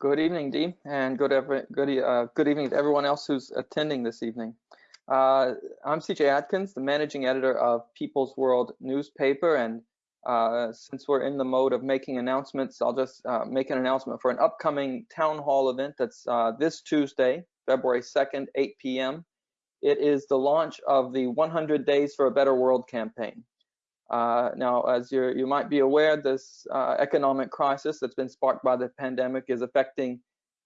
Good evening, Dee, and good, good, uh, good evening to everyone else who's attending this evening. Uh, I'm CJ Atkins, the managing editor of People's World newspaper, and uh, since we're in the mode of making announcements, I'll just uh, make an announcement for an upcoming town hall event that's uh, this Tuesday, February 2nd, 8 p.m. It is the launch of the 100 Days for a Better World campaign. Uh, now, as you might be aware, this uh, economic crisis that's been sparked by the pandemic is affecting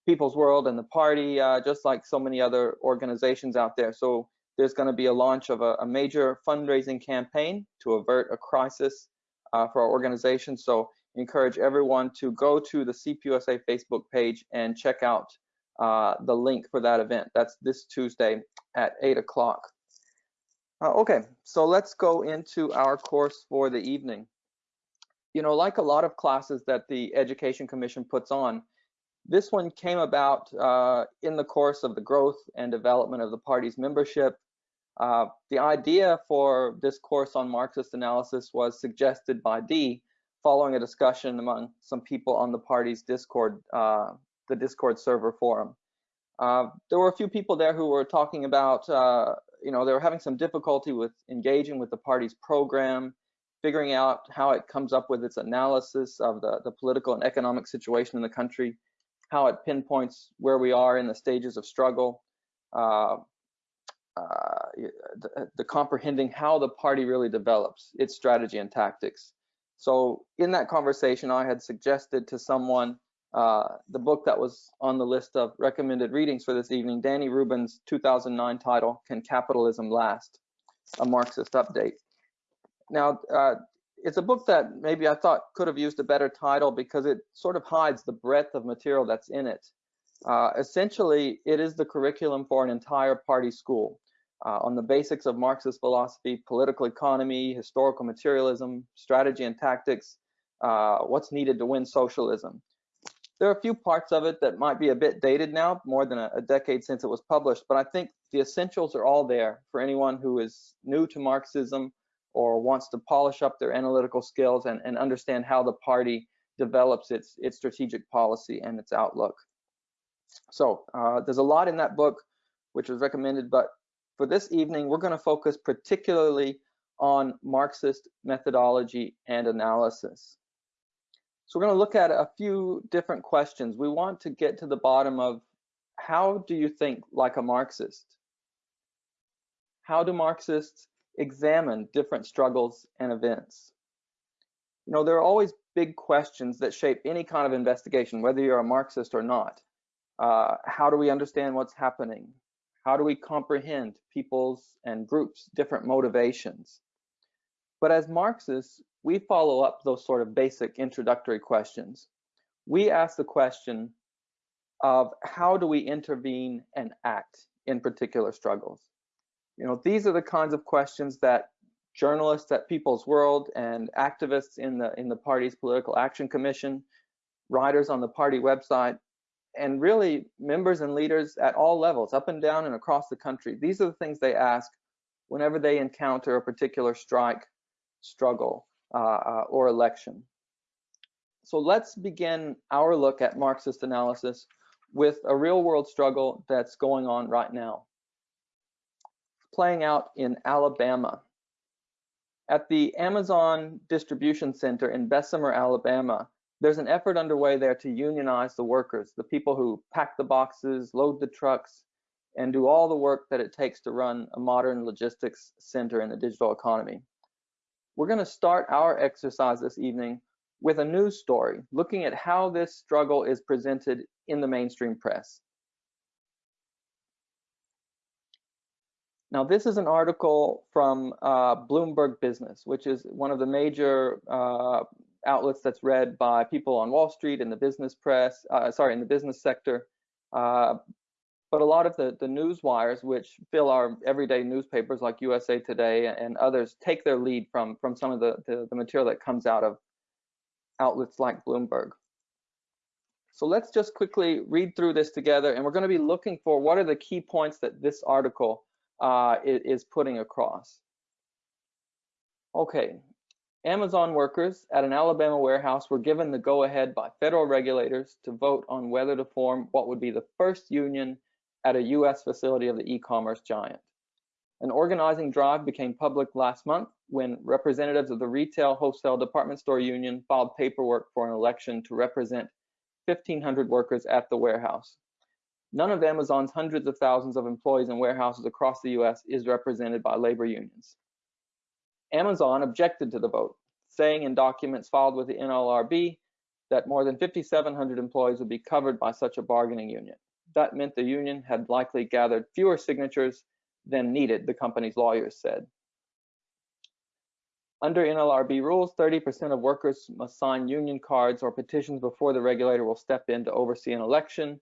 People's World and the party, uh, just like so many other organizations out there. So there's going to be a launch of a, a, major fundraising campaign to avert a crisis uh, for our organization. So encourage everyone to go to the CPUSA Facebook page and check out uh, the link for that event. That's this Tuesday at 8 o'clock. Uh, okay, so let's go into our course for the evening. You know, like a lot of classes that the Education Commission puts on, this one came about uh, in the course of the growth and development of the party's membership. Uh, the idea for this course on Marxist analysis was suggested by Dee following a discussion among some people on the party's Discord, uh, the Discord server forum. Uh, there were a few people there who were talking about uh, you know, they were having some difficulty with engaging with the party's program, figuring out how it comes up with its analysis of the, the political and economic situation in the country, how it pinpoints where we are in the stages of struggle, uh, uh, the, the, comprehending how the party really develops its strategy and tactics. So in that conversation, I had suggested to someone uh, the book that was on the list of recommended readings for this evening, Danny Rubin's 2009 title, Can Capitalism Last? A Marxist Update. Now, uh, it's a book that maybe I thought could have used a better title because it sort of hides the breadth of material that's in it. Uh, essentially, it is the curriculum for an entire party school uh, on the basics of Marxist philosophy, political economy, historical materialism, strategy and tactics, uh, what's needed to win socialism. There are a few parts of it that might be a bit dated now, more than a, a decade since it was published, but I think the essentials are all there for anyone who is new to Marxism or wants to polish up their analytical skills and, and understand how the party develops its, its strategic policy and its outlook. So uh, there's a lot in that book which was recommended, but for this evening, we're going to focus particularly on Marxist methodology and analysis. So we're going to look at a few different questions. We want to get to the bottom of how do you think like a Marxist? How do Marxists examine different struggles and events? You know, there are always big questions that shape any kind of investigation, whether you're a Marxist or not. Uh, how do we understand what's happening? How do we comprehend people's and groups' different motivations? But as Marxists, we follow up those sort of basic introductory questions. We ask the question of how do we intervene and act in particular struggles? You know, these are the kinds of questions that journalists at People's World and activists in the in the party's political action commission, writers on the party website, and really members and leaders at all levels, up and down and across the country. These are the things they ask whenever they encounter a particular strike, struggle, Uh, uh, or election. So let's begin our look at Marxist analysis with a real world struggle that's going on right now. Playing out in Alabama. At the Amazon Distribution Center in Bessemer, Alabama, there's an effort underway there to unionize the workers, the people who pack the boxes, load the trucks, and do all the work that it takes to run a modern logistics center in the digital economy. We're going to start our exercise this evening with a news story looking at how this struggle is presented in the mainstream press. Now, this is an article from uh, Bloomberg Business, which is one of the major uh, outlets that's read by people on Wall Street in the business press, uh, sorry, in the business sector. But a lot of the, the news wires, which fill our everyday newspapers like USA Today and others, take their lead from, from some of the, the, the material that comes out of outlets like Bloomberg. So let's just quickly read through this together, and we're going to be looking for what are the key points that this article uh, is putting across. Okay, Amazon workers at an Alabama warehouse were given the go-ahead by federal regulators to vote on whether to form what would be the first union at a U.S. facility of the e-commerce giant. An organizing drive became public last month when representatives of the Retail Wholesale Department Store Union filed paperwork for an election to represent 1,500 workers at the warehouse. None of Amazon's hundreds of thousands of employees in warehouses across the US is represented by labor unions. Amazon objected to the vote, saying in documents filed with the NLRB that more than 5,700 employees would be covered by such a bargaining union. That meant the union had likely gathered fewer signatures than needed, the company's lawyers said. Under NLRB rules, 30% of workers must sign union cards or petitions before the regulator will step in to oversee an election.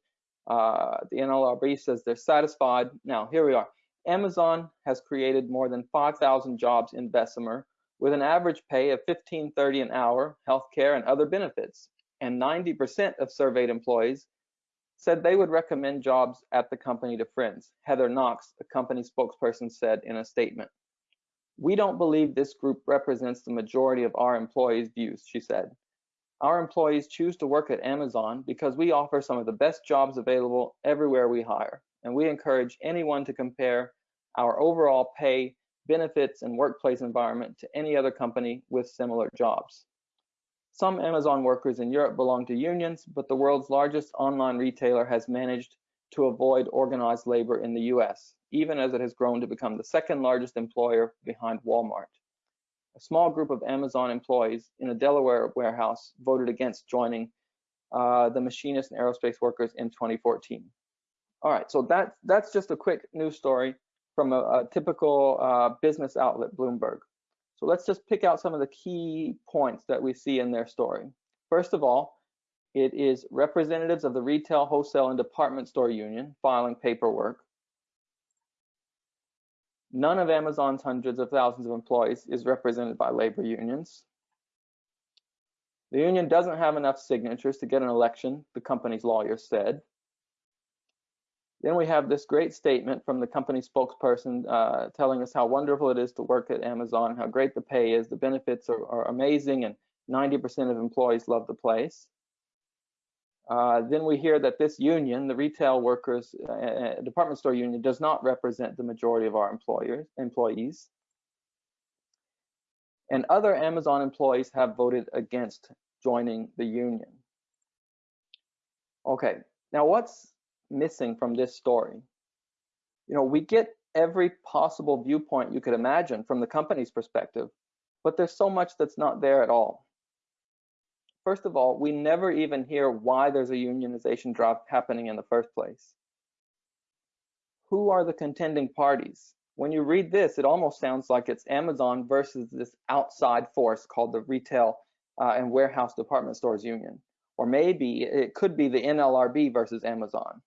Uh, the NLRB says they're satisfied. Now, here we are. Amazon has created more than 5,000 jobs in Bessemer with an average pay of 15.30 an hour, healthcare and other benefits. And 90% of surveyed employees said they would recommend jobs at the company to friends. Heather Knox, the company spokesperson, said in a statement. We don't believe this group represents the majority of our employees' views, she said. Our employees choose to work at Amazon because we offer some of the best jobs available everywhere we hire and we encourage anyone to compare our overall pay, benefits, and workplace environment to any other company with similar jobs. Some Amazon workers in Europe belong to unions, but the world's largest online retailer has managed to avoid organized labor in the US, even as it has grown to become the second largest employer behind Walmart. A small group of Amazon employees in a Delaware warehouse voted against joining uh, the machinists and aerospace workers in 2014. All right, so that, that's just a quick news story from a, a typical uh, business outlet, Bloomberg. So let's just pick out some of the key points that we see in their story. First of all, it is representatives of the retail, wholesale, and department store union filing paperwork. None of Amazon's hundreds of thousands of employees is represented by labor unions. The union doesn't have enough signatures to get an election, the company's lawyers said. Then we have this great statement from the company spokesperson uh, telling us how wonderful it is to work at Amazon, how great the pay is, the benefits are, are amazing, and 90% of employees love the place. Uh, then we hear that this union, the retail workers uh, uh department store union, does not represent the majority of our employers employees. And other Amazon employees have voted against joining the union. Okay, now what's missing from this story? You know, we get every possible viewpoint you could imagine from the company's perspective, but there's so much that's not there at all. First of all, we never even hear why there's a unionization drop happening in the first place. Who are the contending parties? When you read this, it almost sounds like it's Amazon versus this outside force called the Retail uh, and Warehouse Department Stores Union. Or maybe it could be the NLRB versus Amazon.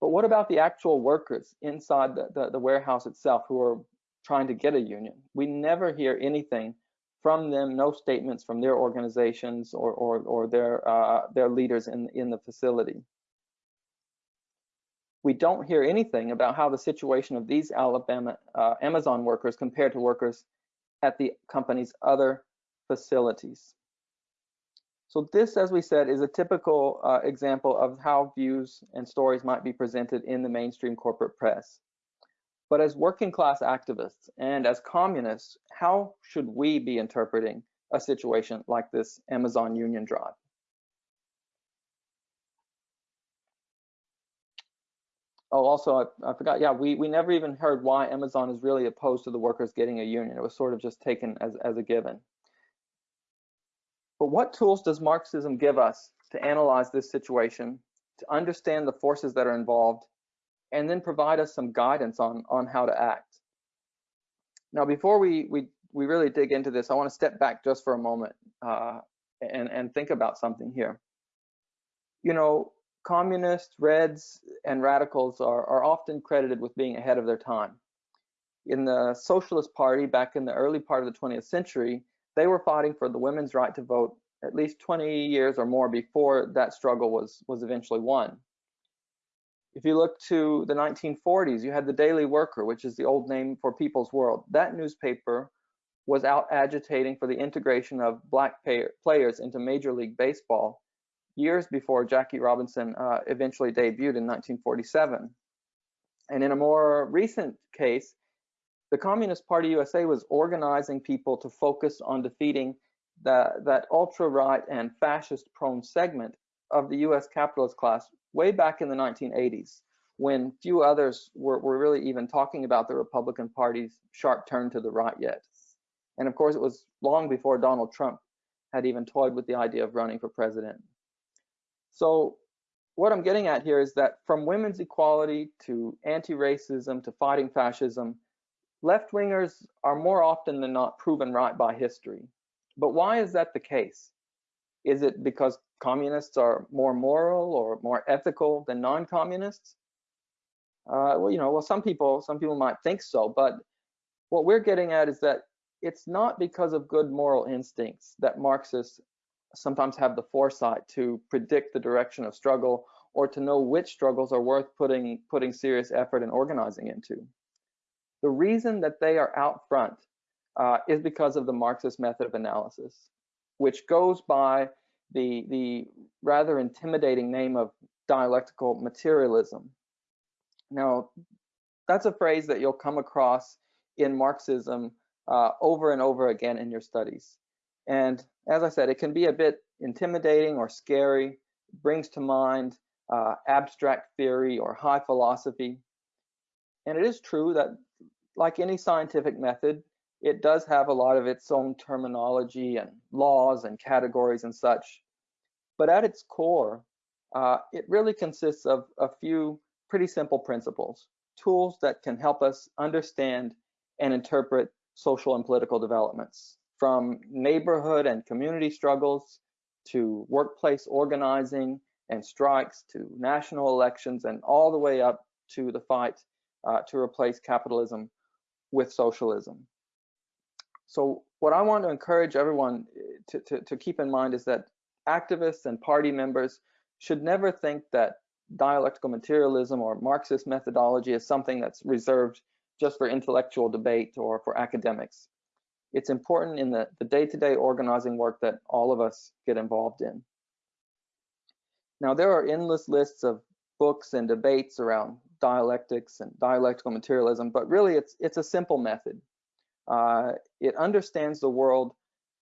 But what about the actual workers inside the, the, the, warehouse itself who are trying to get a union? We never hear anything from them, no statements from their organizations or, or, or their, uh, their leaders in, in the facility. We don't hear anything about how the situation of these Alabama uh, Amazon workers compared to workers at the company's other facilities. So this, as we said, is a typical uh, example of how views and stories might be presented in the mainstream corporate press. But as working class activists and as communists, how should we be interpreting a situation like this Amazon union drive? Oh, also, I, I, forgot, yeah, we, we never even heard why Amazon is really opposed to the workers getting a union. It was sort of just taken as, as a given. But what tools does Marxism give us to analyze this situation, to understand the forces that are involved, and then provide us some guidance on, on how to act? Now, before we, we, we really dig into this, I want to step back just for a moment uh, and, and think about something here. You know, communists, Reds, and radicals are, are often credited with being ahead of their time. In the Socialist Party back in the early part of the 20th century, they were fighting for the women's right to vote at least 20 years or more before that struggle was, was eventually won. If you look to the 1940s, you had the Daily Worker, which is the old name for People's World. That newspaper was out agitating for the integration of black players into Major League Baseball years before Jackie Robinson uh, eventually debuted in 1947. And in a more recent case, the Communist Party USA was organizing people to focus on defeating the, that ultra-right and fascist-prone segment of the US capitalist class way back in the 1980s, when few others were, were really even talking about the Republican Party's sharp turn to the right yet. And of course, it was long before Donald Trump had even toyed with the idea of running for president. So what I'm getting at here is that from women's equality to anti-racism to fighting fascism, left-wingers are more often than not proven right by history. But why is that the case? Is it because communists are more moral or more ethical than non-communists? Uh, well, you know, well, some people, some people might think so, but what we're getting at is that it's not because of good moral instincts that Marxists sometimes have the foresight to predict the direction of struggle or to know which struggles are worth putting putting serious effort and organizing into. The reason that they are out front uh, is because of the Marxist method of analysis, which goes by the, the rather intimidating name of dialectical materialism. Now, that's a phrase that you'll come across in Marxism uh, over and over again in your studies. And as I said, it can be a bit intimidating or scary, brings to mind uh, abstract theory or high philosophy. And it is true that like any scientific method, it does have a lot of its own terminology and laws and categories and such. But at its core, uh, it really consists of a few pretty simple principles, tools that can help us understand and interpret social and political developments, from neighborhood and community struggles to workplace organizing and strikes to national elections and all the way up to the fight uh, to replace capitalism with socialism. So what I want to encourage everyone eh, to, to, to keep in mind is that activists and party members should never think that dialectical materialism or Marxist methodology is something that's reserved just for intellectual debate or for academics. It's important in the, the day-to-day -day organizing work that all of us get involved in. Now, there are endless lists of books and debates around dialectics and dialectical materialism, but really it's, it's a simple method. Uh, it understands the world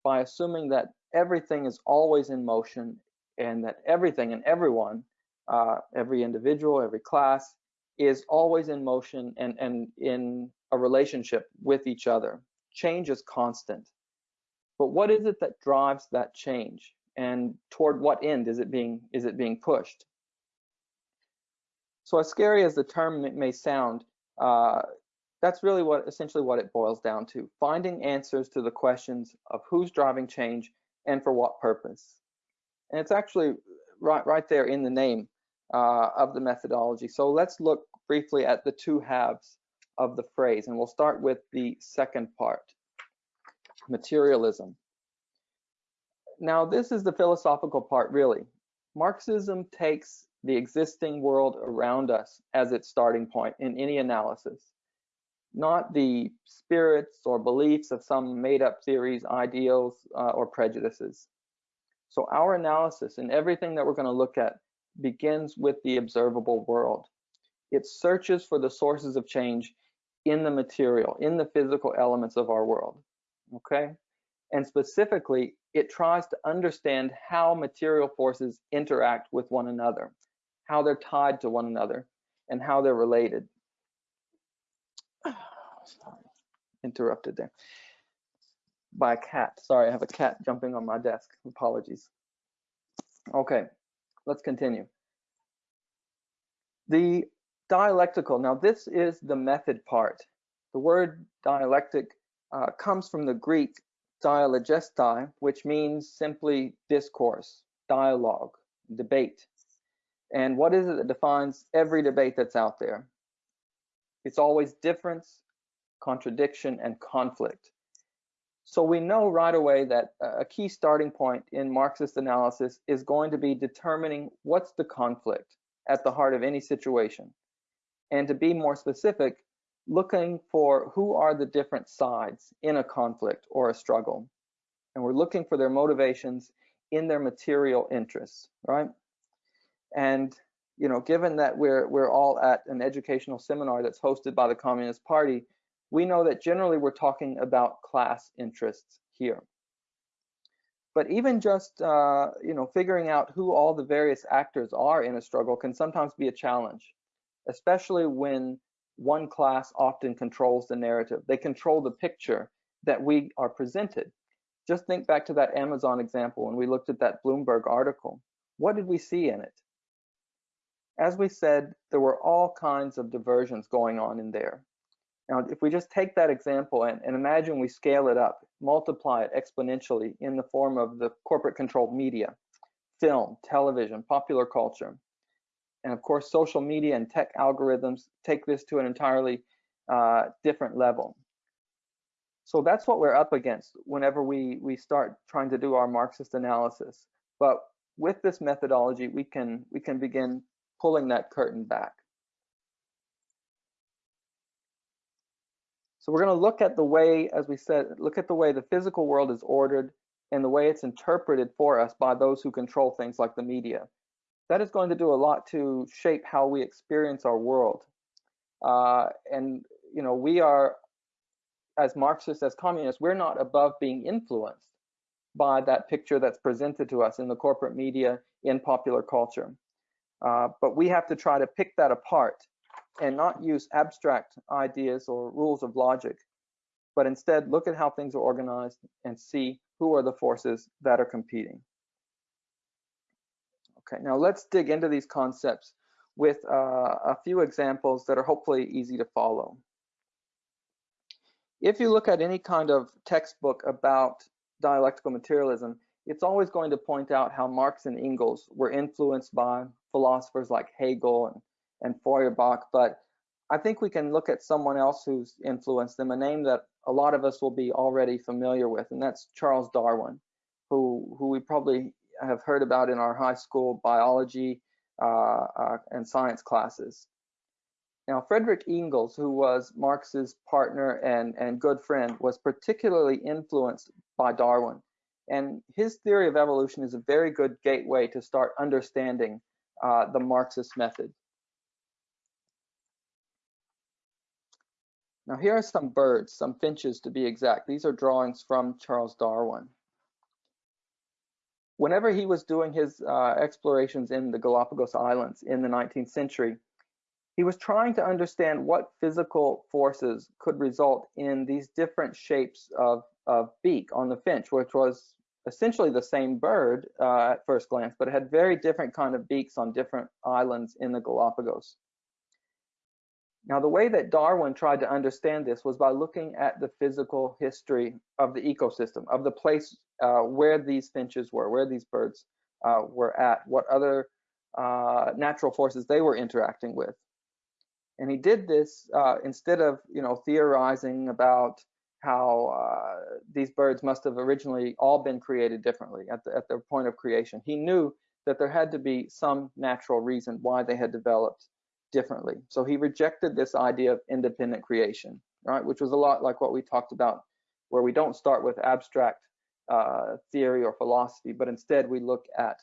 by assuming that everything is always in motion and that everything and everyone, uh, every individual, every class, is always in motion and, and in a relationship with each other. Change is constant. But what is it that drives that change? And toward what end is it being is it being pushed? So as scary as the term may sound, uh, that's really what essentially what it boils down to, finding answers to the questions of who's driving change and for what purpose. And it's actually right, right there in the name uh, of the methodology. So let's look briefly at the two halves of the phrase, and we'll start with the second part, materialism. Now, this is the philosophical part, really. Marxism takes the existing world around us as its starting point in any analysis not the spirits or beliefs of some made up theories, ideals, uh, or prejudices. So our analysis and everything that we're going to look at begins with the observable world. It searches for the sources of change in the material, in the physical elements of our world, okay? And specifically, it tries to understand how material forces interact with one another, how they're tied to one another, and how they're related. Sorry, interrupted there by a cat. Sorry, I have a cat jumping on my desk. Apologies. Okay, let's continue. The dialectical, now this is the method part. The word dialectic uh, comes from the Greek dialegesthai, which means simply discourse, dialogue, debate. And what is it that defines every debate that's out there? It's always difference, contradiction, and conflict. So we know right away that a key starting point in Marxist analysis is going to be determining what's the conflict at the heart of any situation. And to be more specific, looking for who are the different sides in a conflict or a struggle. And we're looking for their motivations in their material interests, right? And you know, given that we're we're all at an educational seminar that's hosted by the Communist Party, we know that generally we're talking about class interests here. But even just uh, you know figuring out who all the various actors are in a struggle can sometimes be a challenge, especially when one class often controls the narrative. They control the picture that we are presented. Just think back to that Amazon example when we looked at that Bloomberg article. What did we see in it? As we said, there were all kinds of diversions going on in there. Now, if we just take that example and, and imagine we scale it up, multiply it exponentially in the form of the corporate controlled media, film, television, popular culture, and of course, social media and tech algorithms take this to an entirely uh, different level. So that's what we're up against whenever we, we start trying to do our Marxist analysis. But with this methodology, we can, we can begin pulling that curtain back. So we're going to look at the way, as we said, look at the way the physical world is ordered and the way it's interpreted for us by those who control things like the media that is going to do a lot to shape how we experience our world. Uh, and you know, we are, as Marxists, as communists, we're not above being influenced by that picture that's presented to us in the corporate media, in popular culture. Uh, but we have to try to pick that apart and not use abstract ideas or rules of logic, but instead look at how things are organized and see who are the forces that are competing. Okay, now let's dig into these concepts with uh, a few examples that are hopefully easy to follow. If you look at any kind of textbook about dialectical materialism, it's always going to point out how Marx and Engels were influenced by philosophers like Hegel and, and Feuerbach, but I think we can look at someone else who's influenced them, a name that a lot of us will be already familiar with, and that's Charles Darwin, who, who we probably have heard about in our high school biology uh, uh, and science classes. Now, Frederick Engels, who was Marx's partner and, and good friend, was particularly influenced by Darwin. And his theory of evolution is a very good gateway to start understanding uh, the Marxist method. Now here are some birds, some finches to be exact. These are drawings from Charles Darwin whenever he was doing his uh, explorations in the Galapagos Islands in the 19th century, he was trying to understand what physical forces could result in these different shapes of, of beak on the finch, which was essentially the same bird uh, at first glance, but it had very different kind of beaks on different islands in the Galapagos. Now, the way that Darwin tried to understand this was by looking at the physical history of the ecosystem, of the place uh, where these finches were, where these birds uh, were at, what other uh, natural forces they were interacting with. And he did this uh, instead of, you know, theorizing about how uh, these birds must have originally all been created differently at the, at their point of creation. He knew that there had to be some natural reason why they had developed differently. So he rejected this idea of independent creation, right? Which was a lot like what we talked about, where we don't start with abstract uh, theory or philosophy, but instead we look at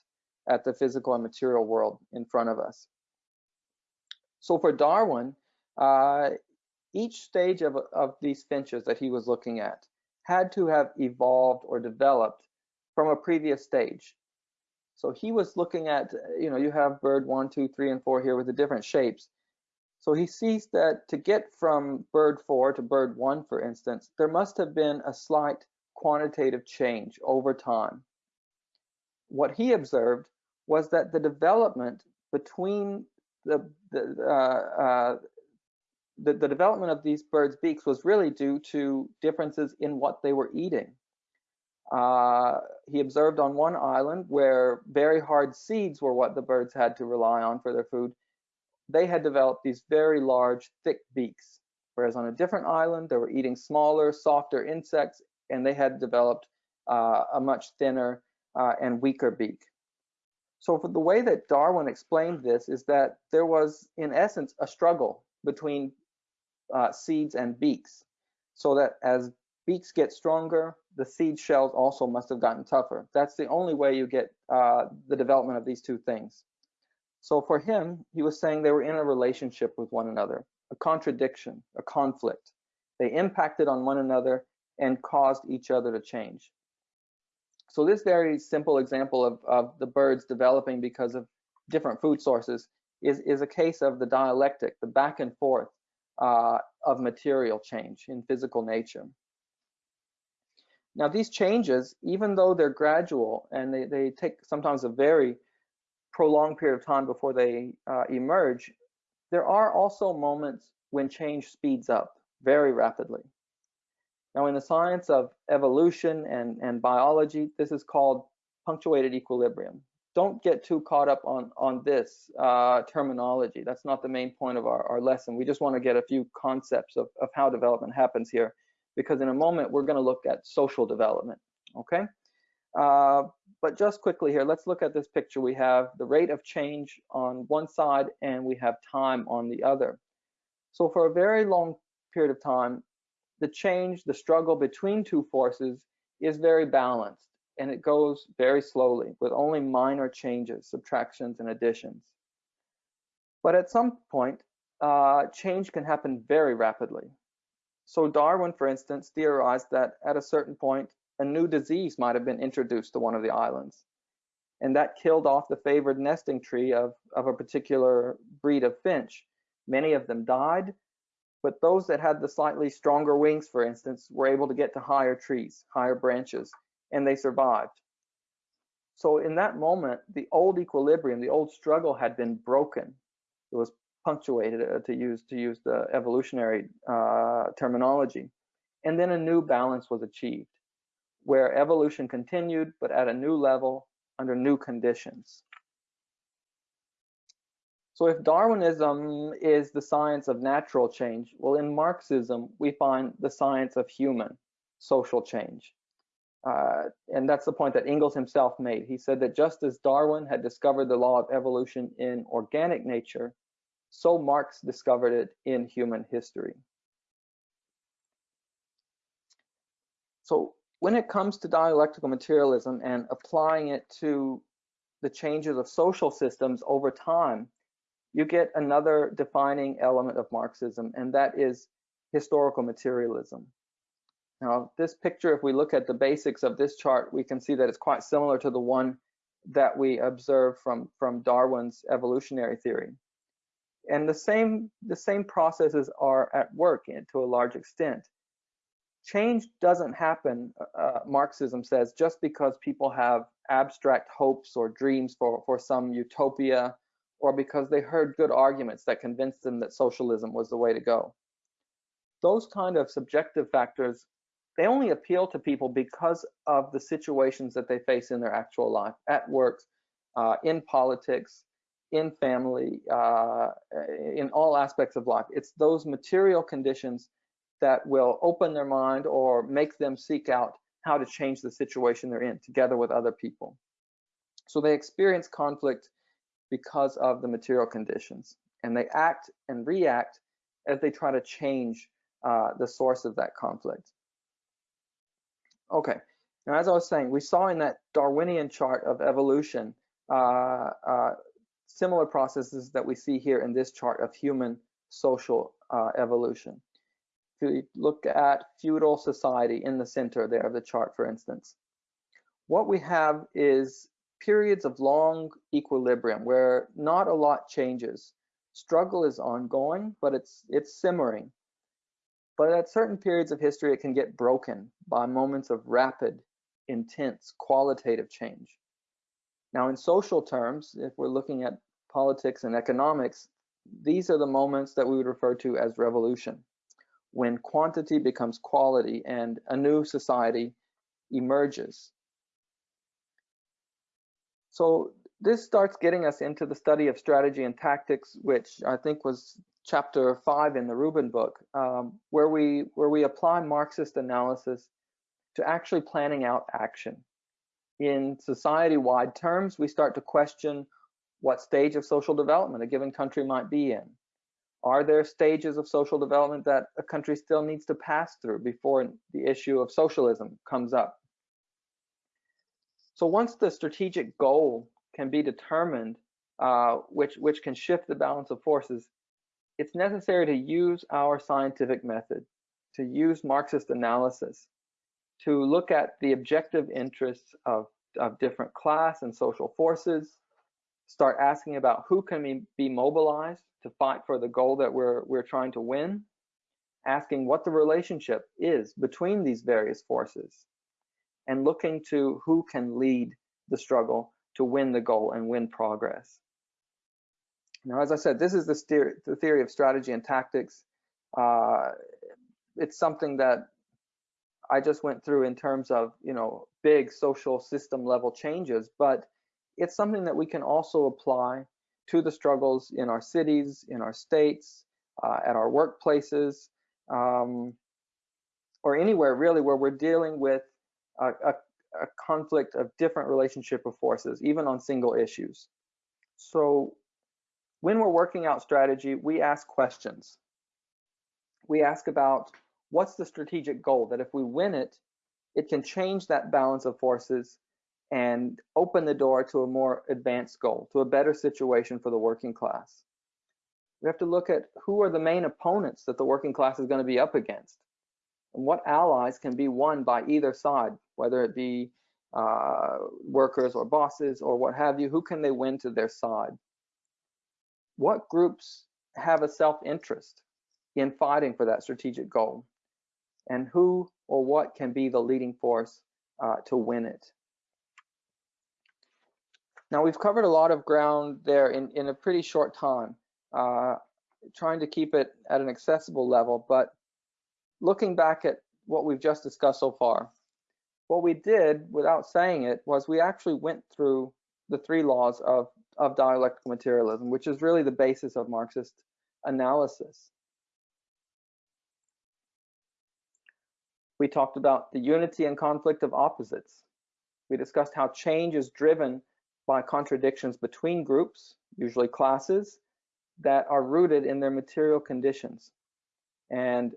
at the physical and material world in front of us. So for Darwin, uh, each stage of, of these finches that he was looking at had to have evolved or developed from a previous stage. So he was looking at, you know, you have bird one, two, three, and four here with the different shapes. So he sees that to get from bird four to bird one, for instance, there must have been a slight quantitative change over time. What he observed was that the development between the, the, uh, uh, the, the development of these birds' beaks was really due to differences in what they were eating. Uh, he observed on one island where very hard seeds were what the birds had to rely on for their food. They had developed these very large, thick beaks, whereas on a different island, they were eating smaller, softer insects, and they had developed uh, a much thinner uh, and weaker beak. So for the way that Darwin explained this is that there was, in essence, a struggle between uh, seeds and beaks. So that as beaks get stronger, the seed shells also must have gotten tougher. That's the only way you get uh, the development of these two things. So for him, he was saying they were in a relationship with one another, a contradiction, a conflict. They impacted on one another and caused each other to change. So this very simple example of, of the birds developing because of different food sources is, is a case of the dialectic, the back and forth uh, of material change in physical nature. Now these changes, even though they're gradual and they, they take sometimes a very prolonged period of time before they uh, emerge, there are also moments when change speeds up very rapidly. Now in the science of evolution and, and biology, this is called punctuated equilibrium. Don't get too caught up on, on this uh, terminology. That's not the main point of our, our lesson. We just want to get a few concepts of, of how development happens here because in a moment we're going to look at social development, okay? Uh, but just quickly here, let's look at this picture. We have the rate of change on one side and we have time on the other. So for a very long period of time, the change, the struggle between two forces is very balanced and it goes very slowly with only minor changes, subtractions and additions. But at some point, uh, change can happen very rapidly. So Darwin, for instance, theorized that at a certain point, a new disease might have been introduced to one of the islands. And that killed off the favored nesting tree of, of a particular breed of finch. Many of them died, but those that had the slightly stronger wings, for instance, were able to get to higher trees, higher branches, and they survived. So in that moment, the old equilibrium, the old struggle had been broken. It was punctuated uh, to use to use the evolutionary uh, terminology. And then a new balance was achieved where evolution continued, but at a new level under new conditions. So if Darwinism is the science of natural change, well, in Marxism, we find the science of human social change. Uh, and that's the point that Engels himself made. He said that just as Darwin had discovered the law of evolution in organic nature, so Marx discovered it in human history. So when it comes to dialectical materialism and applying it to the changes of social systems over time, you get another defining element of Marxism, and that is historical materialism. Now, this picture, if we look at the basics of this chart, we can see that it's quite similar to the one that we observe from, from Darwin's evolutionary theory. And the same the same processes are at work in, to a large extent. Change doesn't happen uh, marxism says just because people have abstract hopes or dreams for for some utopia or because they heard good arguments that convinced them that socialism was the way to go. Those kind of subjective factors they only appeal to people because of the situations that they face in their actual life at work uh, in politics in family, uh, in all aspects of life. It's those material conditions that will open their mind or make them seek out how to change the situation they're in together with other people. So they experience conflict because of the material conditions and they act and react as they try to change uh, the source of that conflict. Okay, now as I was saying, we saw in that Darwinian chart of evolution uh, uh, similar processes that we see here in this chart of human social uh, evolution. If you look at feudal society in the center there of the chart, for instance, what we have is periods of long equilibrium where not a lot changes. Struggle is ongoing, but it's it's simmering. But at certain periods of history, it can get broken by moments of rapid, intense, qualitative change. Now, in social terms, if we're looking at politics and economics, these are the moments that we would refer to as revolution, when quantity becomes quality and a new society emerges. So this starts getting us into the study of strategy and tactics, which I think was chapter five in the Rubin book, um, where we where we apply Marxist analysis to actually planning out action in society-wide terms, we start to question what stage of social development a given country might be in. Are there stages of social development that a country still needs to pass through before the issue of socialism comes up? So once the strategic goal can be determined, uh, which, which can shift the balance of forces, it's necessary to use our scientific method, to use Marxist analysis, to look at the objective interests of, of different class and social forces, start asking about who can be mobilized to fight for the goal that we're, we're trying to win, asking what the relationship is between these various forces, and looking to who can lead the struggle to win the goal and win progress. Now, as I said, this is the, theory, the theory of strategy and tactics. Uh, it's something that I just went through in terms of, you know, big social system level changes, but it's something that we can also apply to the struggles in our cities, in our states, uh, at our workplaces, um, or anywhere really where we're dealing with a, a, a conflict of different relationship of forces, even on single issues. So when we're working out strategy, we ask questions. We ask about what's the strategic goal that if we win it, it can change that balance of forces and open the door to a more advanced goal, to a better situation for the working class. We have to look at who are the main opponents that the working class is going to be up against and what allies can be won by either side, whether it be uh, workers or bosses or what have you, who can they win to their side? What groups have a self-interest in fighting for that strategic goal? And who or what can be the leading force uh, to win it? Now we've covered a lot of ground there in, in a pretty short time, uh, trying to keep it at an accessible level, but looking back at what we've just discussed so far, what we did without saying it was we actually went through the three laws of, of dialectical materialism, which is really the basis of Marxist analysis. We talked about the unity and conflict of opposites. We discussed how change is driven by contradictions between groups, usually classes, that are rooted in their material conditions. And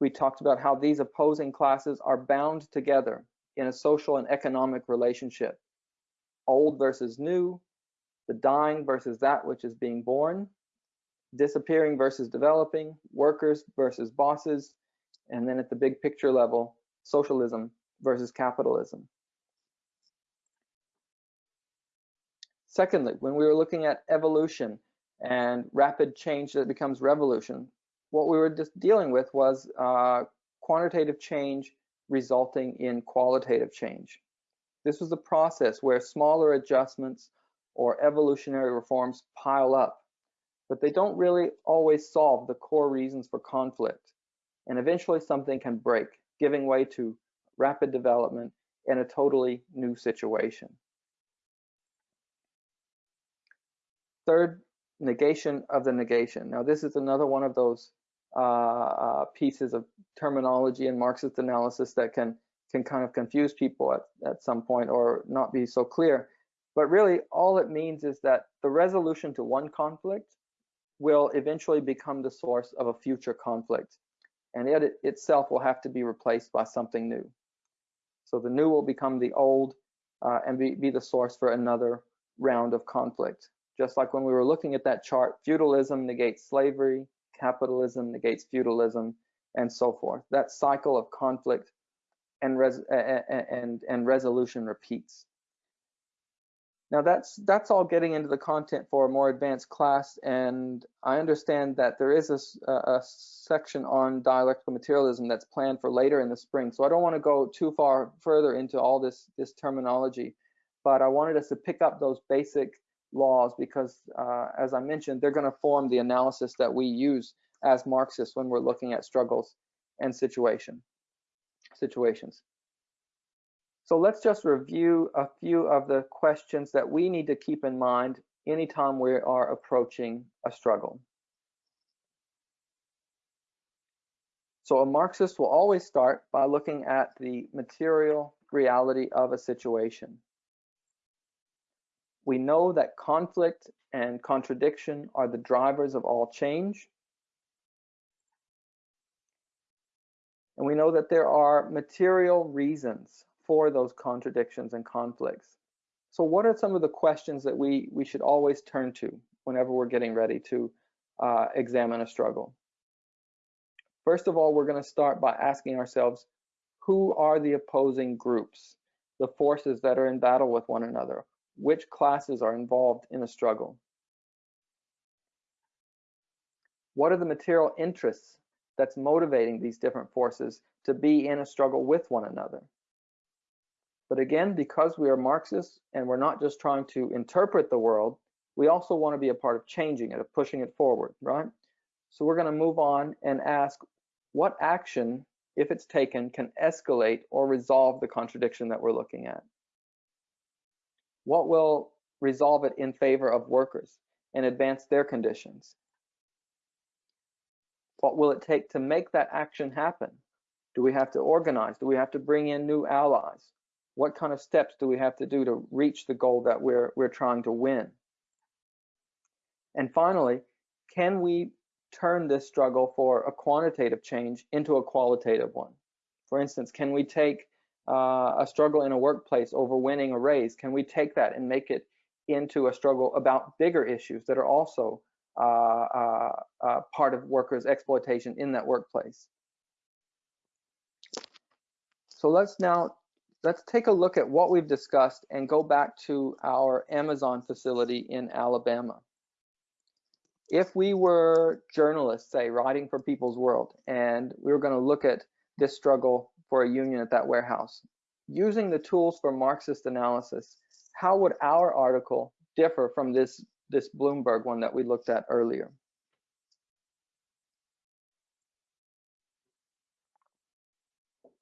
we talked about how these opposing classes are bound together in a social and economic relationship. Old versus new, the dying versus that which is being born, disappearing versus developing, workers versus bosses, and then at the big picture level, socialism versus capitalism. Secondly, when we were looking at evolution and rapid change that becomes revolution, what we were just dealing with was uh, quantitative change resulting in qualitative change. This was a process where smaller adjustments or evolutionary reforms pile up, but they don't really always solve the core reasons for conflict. And eventually something can break, giving way to rapid development in a totally new situation. Third, negation of the negation. Now, this is another one of those uh, uh, pieces of terminology in Marxist analysis that can can kind of confuse people at, at some point or not be so clear. But really, all it means is that the resolution to one conflict will eventually become the source of a future conflict. And it itself will have to be replaced by something new. So the new will become the old uh, and be, be the source for another round of conflict. Just like when we were looking at that chart, feudalism negates slavery, capitalism negates feudalism, and so forth. That cycle of conflict and, res and, and resolution repeats. Now that's that's all getting into the content for a more advanced class, and I understand that there is a, a, section on dialectical materialism that's planned for later in the spring. So I don't want to go too far further into all this this terminology, but I wanted us to pick up those basic laws because, uh, as I mentioned, they're going to form the analysis that we use as Marxists when we're looking at struggles and situation situations. So let's just review a few of the questions that we need to keep in mind anytime we are approaching a struggle. So a Marxist will always start by looking at the material reality of a situation. We know that conflict and contradiction are the drivers of all change. And we know that there are material reasons for those contradictions and conflicts. So what are some of the questions that we, we should always turn to whenever we're getting ready to uh, examine a struggle? First of all, we're going to start by asking ourselves, who are the opposing groups, the forces that are in battle with one another? Which classes are involved in a struggle? What are the material interests that's motivating these different forces to be in a struggle with one another? But again, because we are Marxists and we're not just trying to interpret the world, we also want to be a part of changing it, of pushing it forward, right? So we're going to move on and ask what action, if it's taken, can escalate or resolve the contradiction that we're looking at? What will resolve it in favor of workers and advance their conditions? What will it take to make that action happen? Do we have to organize? Do we have to bring in new allies? What kind of steps do we have to do to reach the goal that we're, we're trying to win? And finally, can we turn this struggle for a quantitative change into a qualitative one? For instance, can we take uh, a struggle in a workplace over winning a raise? Can we take that and make it into a struggle about bigger issues that are also uh, uh, uh part of workers' exploitation in that workplace? So let's now let's take a look at what we've discussed and go back to our Amazon facility in Alabama. If we were journalists, say, writing for People's World, and we were going to look at this struggle for a union at that warehouse, using the tools for Marxist analysis, how would our article differ from this, this Bloomberg one that we looked at earlier?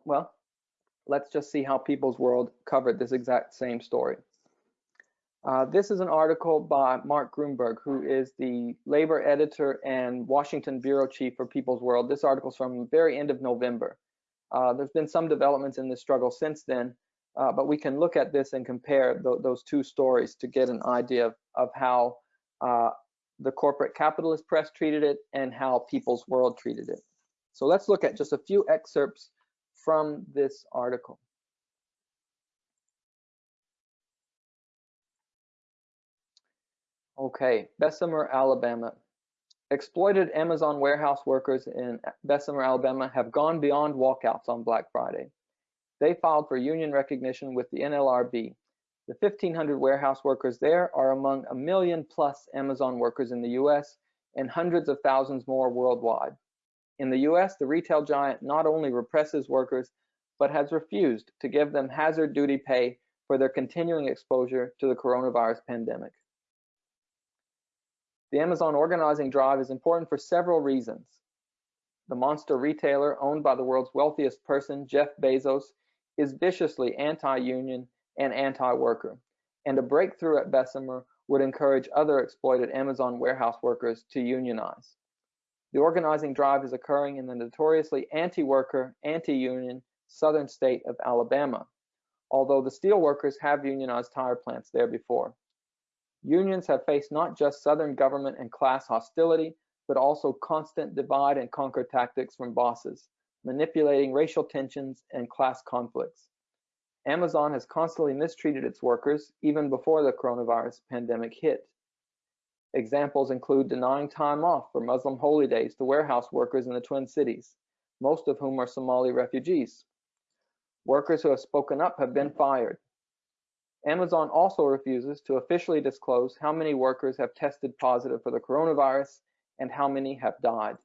Well, let's just see how People's World covered this exact same story. Uh, this is an article by Mark Gruenberg, who is the labor editor and Washington bureau chief for People's World. This article is from the very end of November. Uh, there's been some developments in this struggle since then, uh, but we can look at this and compare th those two stories to get an idea of, of how uh, the corporate capitalist press treated it and how People's World treated it. So let's look at just a few excerpts from this article. Okay, Bessemer, Alabama. Exploited Amazon warehouse workers in Bessemer, Alabama have gone beyond walkouts on Black Friday. They filed for union recognition with the NLRB. The 1,500 warehouse workers there are among a million plus Amazon workers in the US and hundreds of thousands more worldwide. In the US, the retail giant not only represses workers, but has refused to give them hazard duty pay for their continuing exposure to the coronavirus pandemic. The Amazon organizing drive is important for several reasons. The monster retailer owned by the world's wealthiest person, Jeff Bezos, is viciously anti-union and anti-worker, and a breakthrough at Bessemer would encourage other exploited Amazon warehouse workers to unionize. The organizing drive is occurring in the notoriously anti-worker, anti-union southern state of Alabama, although the steelworkers have unionized tire plants there before. Unions have faced not just southern government and class hostility, but also constant divide and conquer tactics from bosses, manipulating racial tensions and class conflicts. Amazon has constantly mistreated its workers even before the coronavirus pandemic hit. Examples include denying time off for Muslim holy days to warehouse workers in the Twin Cities, most of whom are Somali refugees. Workers who have spoken up have been fired. Amazon also refuses to officially disclose how many workers have tested positive for the coronavirus and how many have died.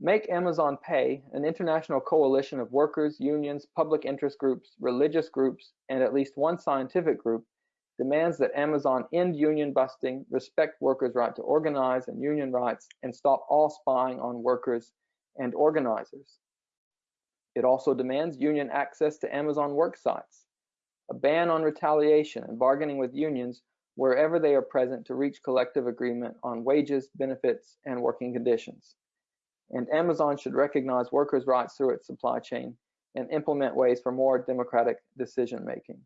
Make Amazon Pay, an international coalition of workers, unions, public interest groups, religious groups, and at least one scientific group demands that Amazon end union busting, respect workers' right to organize and union rights, and stop all spying on workers and organizers. It also demands union access to Amazon work sites, a ban on retaliation and bargaining with unions wherever they are present to reach collective agreement on wages, benefits, and working conditions. And Amazon should recognize workers' rights through its supply chain and implement ways for more democratic decision making.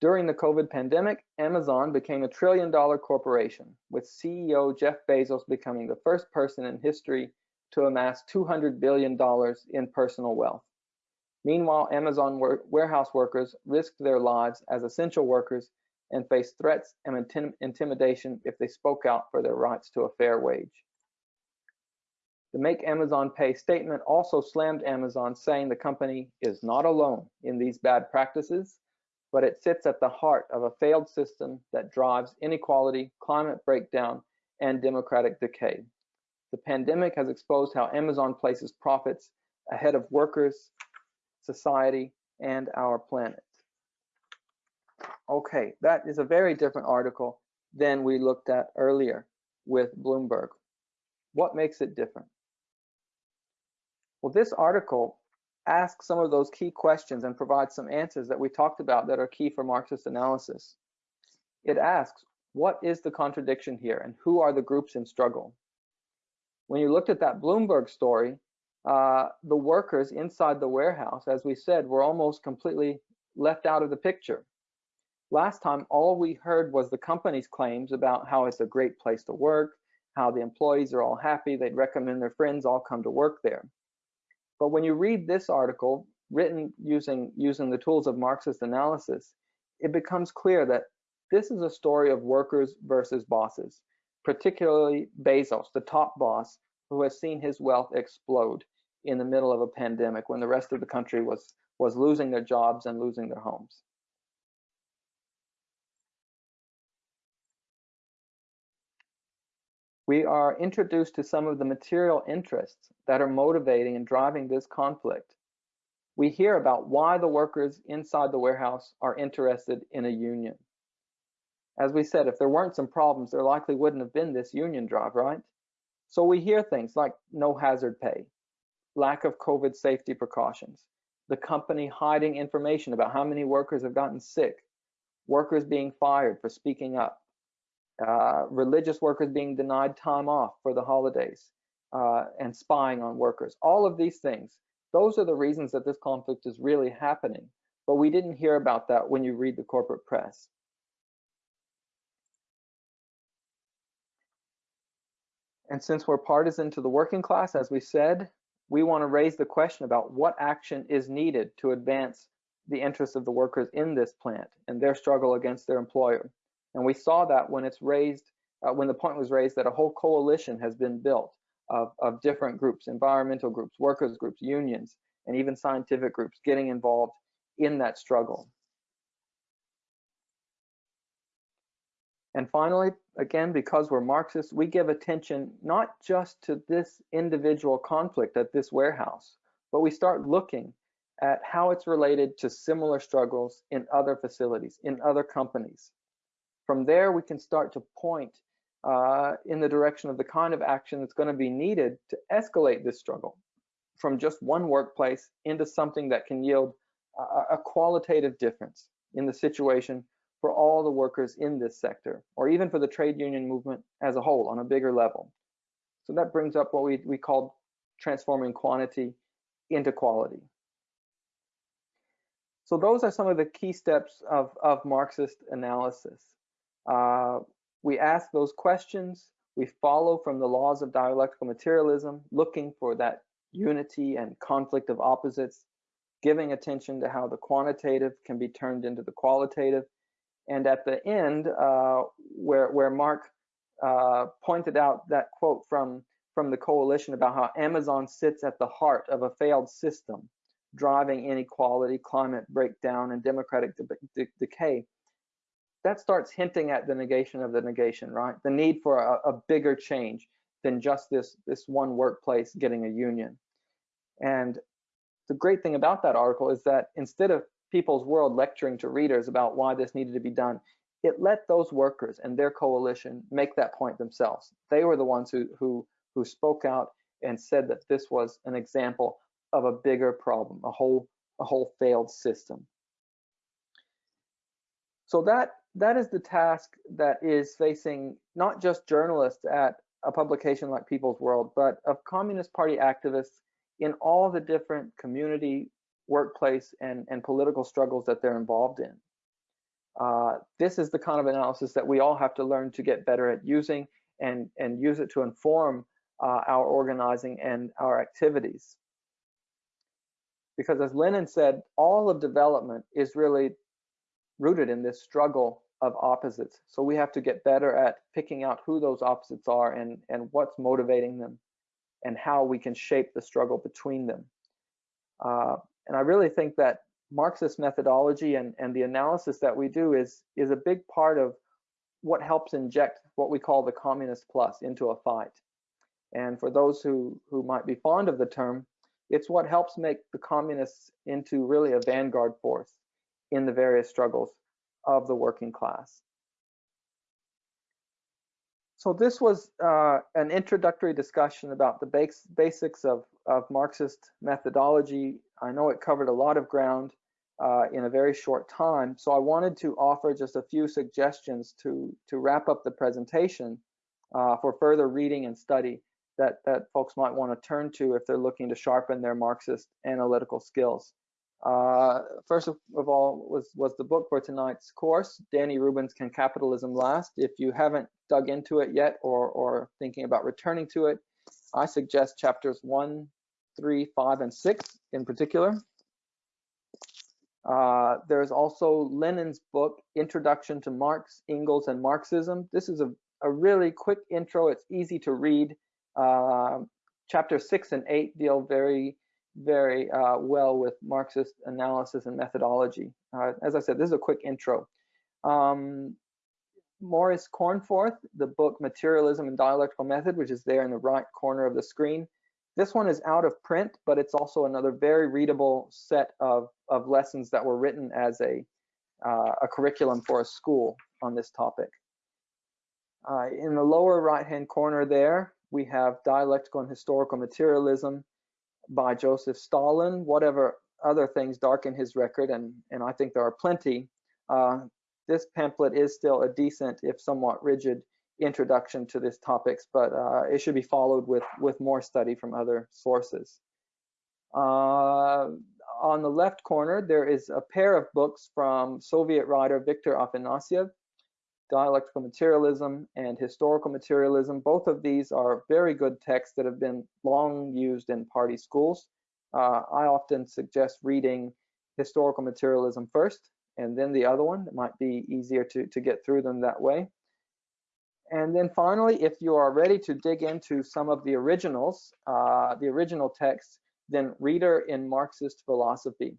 During the COVID pandemic, Amazon became a trillion dollar corporation, with CEO Jeff Bezos becoming the first person in history to amass $200 billion in personal wealth. Meanwhile, Amazon warehouse workers risked their lives as essential workers and faced threats and intim intimidation if they spoke out for their rights to a fair wage. The Make Amazon Pay statement also slammed Amazon, saying the company is not alone in these bad practices, but it sits at the heart of a failed system that drives inequality, climate breakdown, and democratic decay. The pandemic has exposed how Amazon places profits ahead of workers, society, and our planet. Okay, that is a very different article than we looked at earlier with Bloomberg. What makes it different? Well, this article asks some of those key questions and provide some answers that we talked about that are key for Marxist analysis. It asks, what is the contradiction here and who are the groups in struggle? When you looked at that Bloomberg story, uh, the workers inside the warehouse, as we said, were almost completely left out of the picture. Last time, all we heard was the company's claims about how it's a great place to work, how the employees are all happy, they'd recommend their friends all come to work there. But when you read this article, written using, using the tools of Marxist analysis, it becomes clear that this is a story of workers versus bosses, particularly Bezos, the top boss, who has seen his wealth explode in the middle of a pandemic when the rest of the country was, was losing their jobs and losing their homes. We are introduced to some of the material interests that are motivating and driving this conflict. We hear about why the workers inside the warehouse are interested in a union. As we said, if there weren't some problems, there likely wouldn't have been this union drive, right? So we hear things like no hazard pay, lack of COVID safety precautions, the company hiding information about how many workers have gotten sick, workers being fired for speaking up, uh, religious workers being denied time off for the holidays, uh, and spying on workers. All of these things, those are the reasons that this conflict is really happening. But we didn't hear about that when you read the corporate press. And since we're partisan to the working class, as we said, we want to raise the question about what action is needed to advance the interests of the workers in this plant and their struggle against their employer. And we saw that when it's raised, uh, when the point was raised that a whole coalition has been built of, of different groups, environmental groups, workers groups, unions, and even scientific groups getting involved in that struggle. And finally, again, because we're Marxists, we give attention not just to this individual conflict at this warehouse, but we start looking at how it's related to similar struggles in other facilities, in other companies. From there, we can start to point uh, in the direction of the kind of action that's going to be needed to escalate this struggle from just one workplace into something that can yield a, a qualitative difference in the situation for all the workers in this sector, or even for the trade union movement as a whole on a bigger level. So that brings up what we, we call transforming quantity into quality. So those are some of the key steps of, of Marxist analysis. Uh, we ask those questions. We follow from the laws of dialectical materialism, looking for that unity and conflict of opposites, giving attention to how the quantitative can be turned into the qualitative. And at the end, uh, where, where Mark uh, pointed out that quote from, from the coalition about how Amazon sits at the heart of a failed system, driving inequality, climate breakdown, and democratic de de decay that starts hinting at the negation of the negation, right? The need for a, a bigger change than just this, this one workplace getting a union. And the great thing about that article is that instead of People's World lecturing to readers about why this needed to be done, it let those workers and their coalition make that point themselves. They were the ones who, who, who spoke out and said that this was an example of a bigger problem, a whole, a whole failed system. So that that is the task that is facing not just journalists at a publication like People's World, but of Communist Party activists in all the different community, workplace, and, and political struggles that they're involved in. Uh, this is the kind of analysis that we all have to learn to get better at using and, and use it to inform uh, our organizing and our activities. Because as Lenin said, all of development is really rooted in this struggle of opposites. So we have to get better at picking out who those opposites are and, and what's motivating them and how we can shape the struggle between them. Uh, and I really think that Marxist methodology and, and the analysis that we do is, is a big part of what helps inject what we call the communist plus into a fight. And for those who, who might be fond of the term, it's what helps make the communists into really a vanguard force in the various struggles of the working class. So this was uh, an introductory discussion about the base, basics of, of Marxist methodology. I know it covered a lot of ground uh, in a very short time, so I wanted to offer just a few suggestions to, to wrap up the presentation uh, for further reading and study that, that folks might want to turn to if they're looking to sharpen their Marxist analytical skills. Uh, first of, all was, was the book for tonight's course, Danny Rubin's Can Capitalism Last? If you haven't dug into it yet or, or thinking about returning to it, I suggest chapters one, three, five, and six in particular. Uh, there's also Lenin's book, Introduction to Marx, Engels, and Marxism. This is a, a really quick intro. It's easy to read. Uh, chapter six and eight deal very very uh, well with Marxist analysis and methodology. Uh, as I said, this is a quick intro. Um, Maurice Cornforth, the book Materialism and Dialectical Method, which is there in the right corner of the screen. This one is out of print, but it's also another very readable set of, of lessons that were written as a, uh, a curriculum for a school on this topic. Uh, in the lower right-hand corner there, we have Dialectical and Historical Materialism, by Joseph Stalin, whatever other things darken his record, and, and I think there are plenty, uh, this pamphlet is still a decent, if somewhat rigid, introduction to these topics, but uh, it should be followed with, with more study from other sources. Uh, on the left corner, there is a pair of books from Soviet writer Viktor Afanasyev, dialectical materialism and historical materialism. Both of these are very good texts that have been long used in party schools. Uh, I often suggest reading historical materialism first and then the other one. It might be easier to, to get through them that way. And then finally, if you are ready to dig into some of the originals, uh, the original texts, then Reader in Marxist Philosophy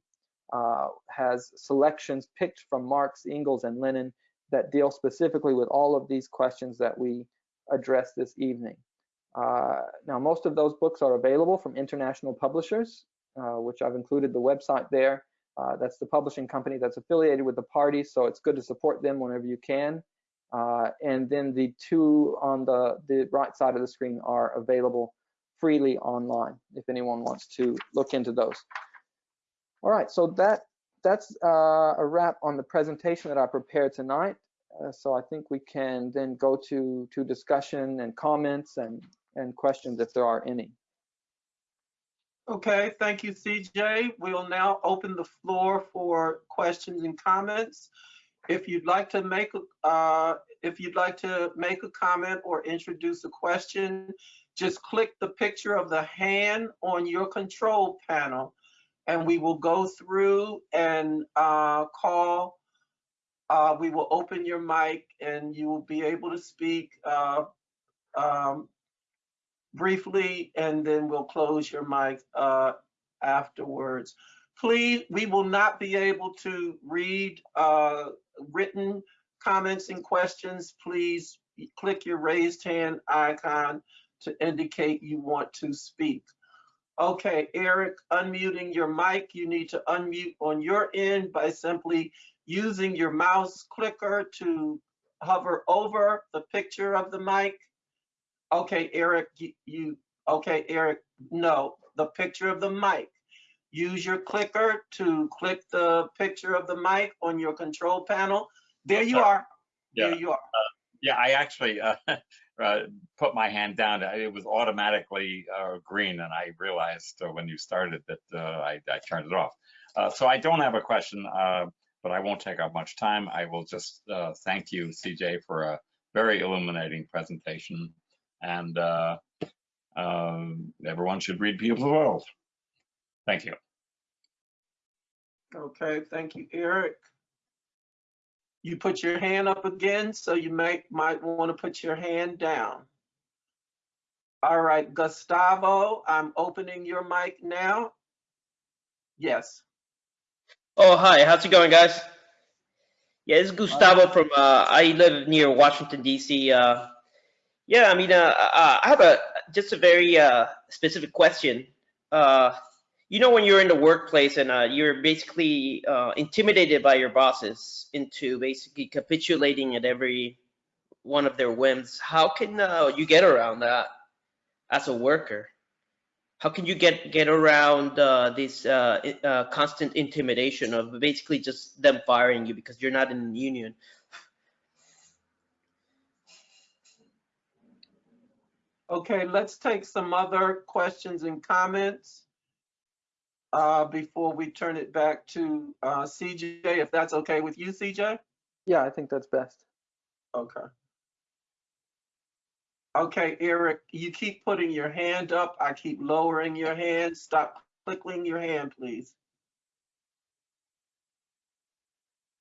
uh, has selections picked from Marx, Engels, and Lenin that deal specifically with all of these questions that we address this evening. Uh, now, most of those books are available from international publishers, uh, which I've included the website there. Uh, that's the publishing company that's affiliated with the party, so it's good to support them whenever you can. Uh, and then the two on the, the right side of the screen are available freely online if anyone wants to look into those. All right, so that that's uh, a wrap on the presentation that I prepared tonight. Uh, so I think we can then go to to discussion and comments and and questions if there are any. Okay, thank you, CJ. We'll now open the floor for questions and comments. If you'd like to make uh, if you'd like to make a comment or introduce a question, just click the picture of the hand on your control panel and we will go through and uh, call. Uh, we will open your mic and you will be able to speak uh, um, briefly and then we'll close your mic uh, afterwards. Please, we will not be able to read uh, written comments and questions. Please click your raised hand icon to indicate you want to speak. Okay, Eric, unmuting your mic. You need to unmute on your end by simply using your mouse clicker to hover over the picture of the mic. Okay, Eric, you, you okay, Eric, no, the picture of the mic. Use your clicker to click the picture of the mic on your control panel. There you are. Yeah. There you are. Uh, yeah, I actually uh, uh, put my hand down. It was automatically uh, green, and I realized uh, when you started that uh, I, I, turned it off. Uh, so I don't have a question, but I won't take up much time. I will just thank you, CJ, for a very illuminating presentation. And everyone should read People's World. Thank you. Okay, thank you, Eric. You put your hand up again, so you might, might want to put your hand down. All right, Gustavo, I'm opening your mic now. Yes, Oh, hi. How's it going, guys? Yeah, this is Gustavo from, uh, I live near Washington, D.C. Uh, yeah, I mean, uh, uh, I have a, just a very, uh, specific question. You know, when you're in the workplace and, uh, you're basically, uh, intimidated by your bosses into basically capitulating at every one of their whims, how can, uh, you get around that as a worker? how can you get get around uh, this uh, uh, constant intimidation of basically just them firing you because you're not in the union? okay, let's take some other questions and comments uh, before we turn it back to uh, CJ, if that's okay with you, CJ? Yeah, I think that's best. Okay. Okay, Eric, you keep putting your hand up. I keep lowering your hand. Stop clicking your hand, please.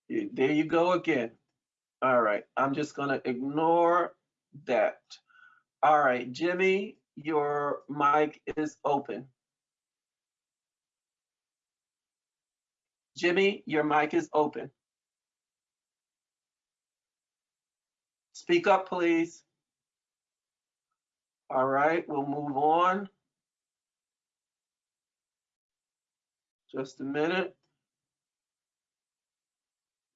There you go again. All right, I'm just gonna ignore that. All right, Jimmy, your mic is open. Jimmy, your mic is open. Speak up, please. All right, we'll move on. Just a minute.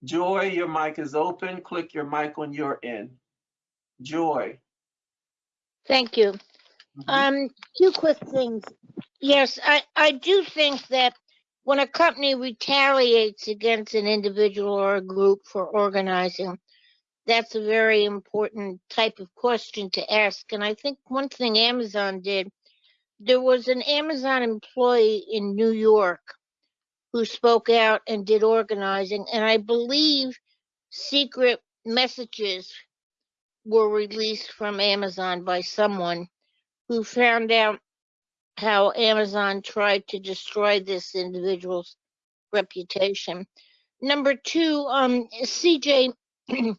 Joy, your mic is open. Click your mic on your end. Joy. Thank you. Mhm. Um, two quick things. Yes, I, I do think that when a company retaliates against an individual or a group for organizing, that's a very important type of question to ask. And I think one thing Amazon did, there was an Amazon employee in New York who spoke out and did organizing, and I believe secret messages were released from Amazon by someone who found out how Amazon tried to destroy this individual's reputation. Number two, um, CJ,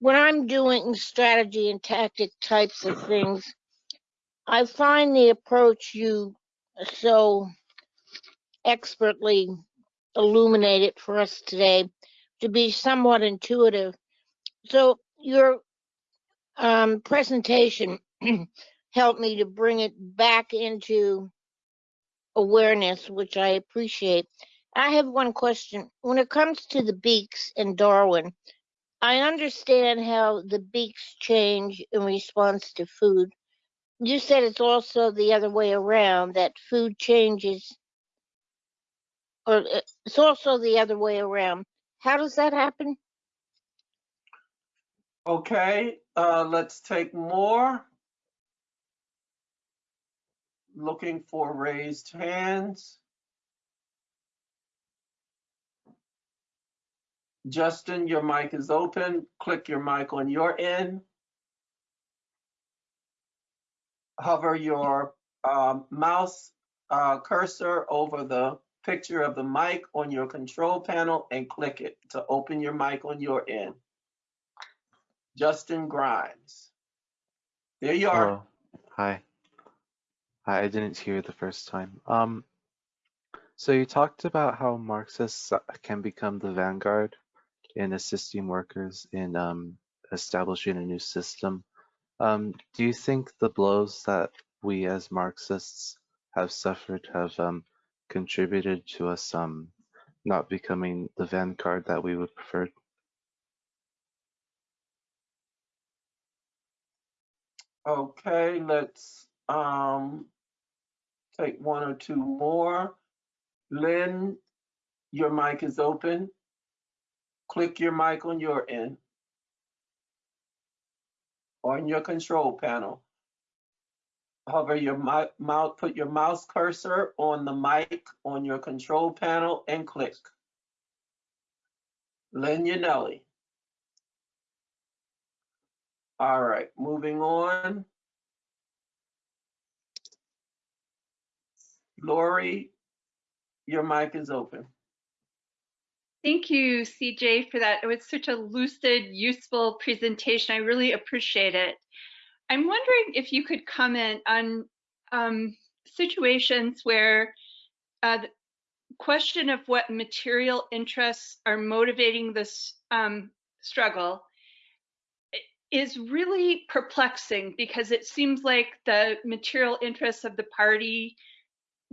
when I'm doing strategy and tactic types of things, I find the approach you so expertly illuminated for us today to be somewhat intuitive. So your um, presentation helped me to bring it back into awareness, which I appreciate. I have one question. When it comes to the beaks in Darwin, I understand how the beaks change in response to food. You said it's also the other way around, that food changes, or uh, it's also the other way around. How does that happen? Okay, uh, let's take more. Looking for raised hands. Justin, your mic is open. Click your mic on your end. Hover your um, mouse uh, cursor over the picture of the mic on your control panel and click it to open your mic on your end. Justin Grimes. There you are. Hello. Hi. I didn't hear the first time. Um, so you talked about how Marxists uh, can become the vanguard in assisting workers in um, establishing a new system. Um, do you think the blows that we as Marxists have suffered have um, contributed to us um, not becoming the vanguard that we would prefer? Okay, let's um take one or two more. Lynn, your mic is open. Click your mic on your end. On your control panel. Hover your mouse, put your mouse cursor on the mic on your control panel and click. Lynn Yanelli. All right, moving on. Lori, your mic is open. Thank you, CJ, for that. It was such a lucid, useful presentation. I really appreciate it. I'm wondering if you could comment on um, situations where uh, the question of what material interests are motivating this um, struggle is really perplexing because it seems like the material interests of the party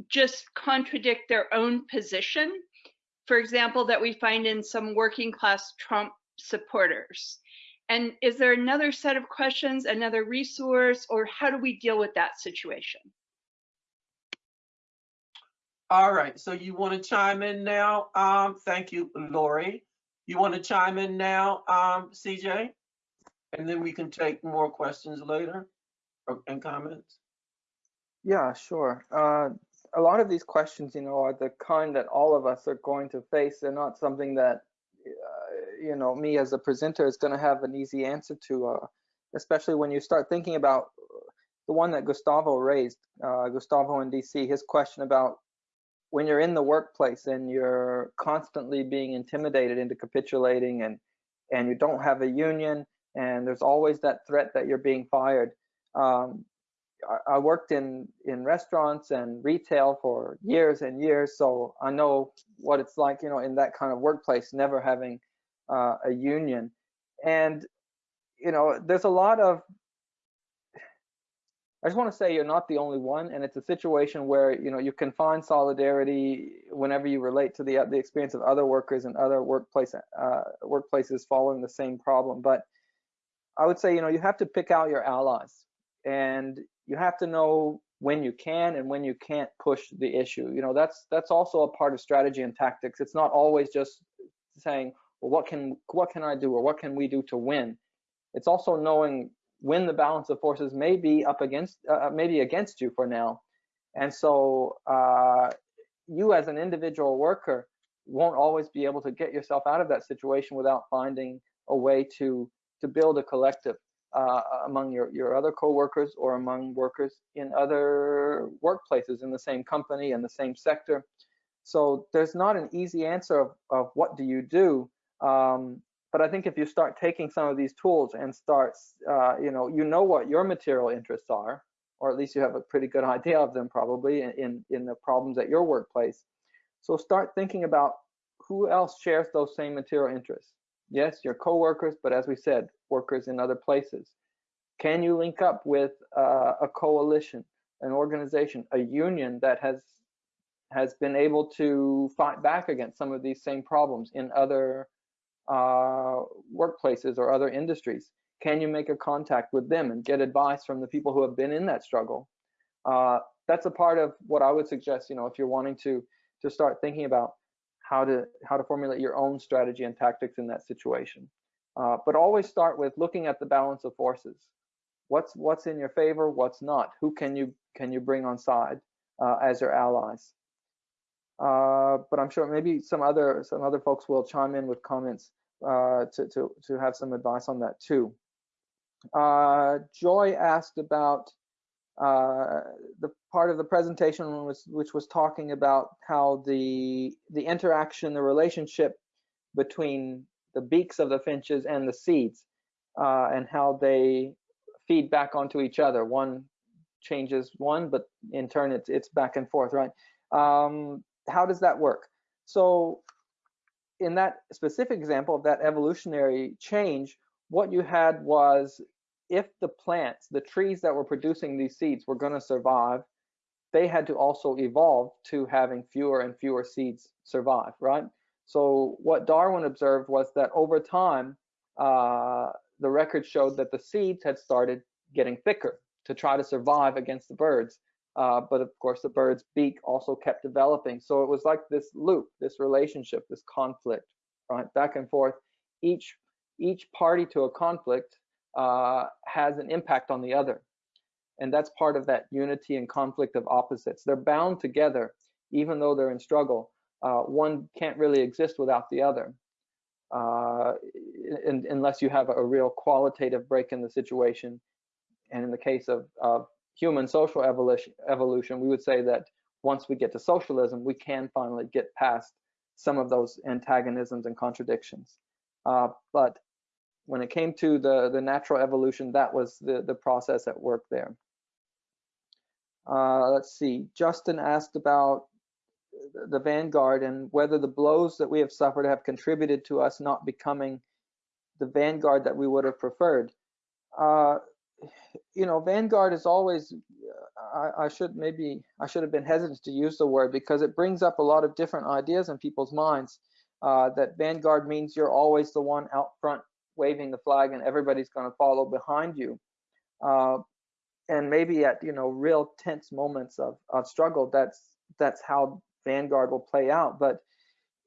just contradict their own position for example, that we find in some working class Trump supporters? And is there another set of questions, another resource, or how do we deal with that situation? All right, so you want to chime in now? Um, thank you, Lori. You want to chime in now, um, CJ? And then we can take more questions later or- and comments. Yeah, sure. Uh, a lot of these questions, you know, are the kind that all of us are going to face. They're not something that, uh, you know, me as a presenter is going to have an easy answer to, uh, especially when you start thinking about the one that Gustavo raised, uh, Gustavo in DC, his question about when you're in the workplace and you're constantly being intimidated into capitulating and and you don't have a union and there's always that threat that you're being fired. Um, I, worked in in restaurants and retail for years and years, so I know what it's like, you know, in that kind of workplace, never having uh, a union. And you know, there's a lot of. I just want to say you're not the only one, and it's a situation where you know you can find solidarity whenever you relate to the the experience of other workers and other workplace uh, workplaces following the same problem. But I would say you know you have to pick out your allies, and you have to know when you can and when you can't push the issue. You know, that's that's also a part of strategy and tactics. It's not always just saying, well, what can what can I do or what can we do to win? It's also knowing when the balance of forces may be up against uh, maybe against you for now. And so uh, you as an individual worker won't always be able to get yourself out of that situation without finding a way to to build a collective uh, among your, your other coworkers or among workers in other workplaces in the same company and the same sector. So there's not an easy answer of, of what do you do. Um, but I think if you start taking some of these tools and start, uh, you know, you know what your material interests are, or at least you have a pretty good idea of them probably in, in the problems at your workplace. So start thinking about who else shares those same material interests. Yes, your coworkers, but as we said, workers in other places. Can you link up with uh, a coalition, an organization, a union that has has been able to fight back against some of these same problems in other uh, workplaces or other industries? Can you make a contact with them and get advice from the people who have been in that struggle? Uh, that's a part of what I would suggest. You know, if you're wanting to to start thinking about how to how to formulate your own strategy and tactics in that situation. Uh, but always start with looking at the balance of forces. What's what's in your favor? What's not? Who can you can you bring on side uh, as your allies? Uh, but I'm sure maybe some other some other folks will chime in with comments uh, to to to have some advice on that too. Uh, Joy asked about uh, the part of the presentation was, which was talking about how the the interaction, the relationship between the beaks of the finches and the seeds, uh, and how they feed back onto each other. One changes one, but in turn it's it's back and forth, right? Um, how does that work? So in that specific example of that evolutionary change, what you had was if the plants, the trees that were producing these seeds were going to survive, they had to also evolve to having fewer and fewer seeds survive, right? So what Darwin observed was that over time, uh, the record showed that the seeds had started getting thicker to try to survive against the birds. Uh, but of course, the bird's beak also kept developing. So it was like this loop, this relationship, this conflict, right, back and forth. Each each party to a conflict uh, has an impact on the other. And that's part of that unity and conflict of opposites. They're bound together, even though they're in struggle. Uh, one can't really exist without the other, uh, in, unless you have a, real qualitative break in the situation. And in the case of, of human social evolution, evolution, we would say that once we get to socialism, we can finally get past some of those antagonisms and contradictions. Uh, but when it came to the, the natural evolution, that was the, the process at work there. Uh, let's see, Justin asked about the vanguard and whether the blows that we have suffered have contributed to us not becoming the vanguard that we would have preferred. Uh, you know, vanguard is always, I, I, should maybe, I should have been hesitant to use the word because it brings up a lot of different ideas in people's minds. Uh, that vanguard means you're always the one out front waving the flag and everybody's going to follow behind you. Uh, and maybe at, you know, real tense moments of, of struggle, that's, that's how vanguard will play out. But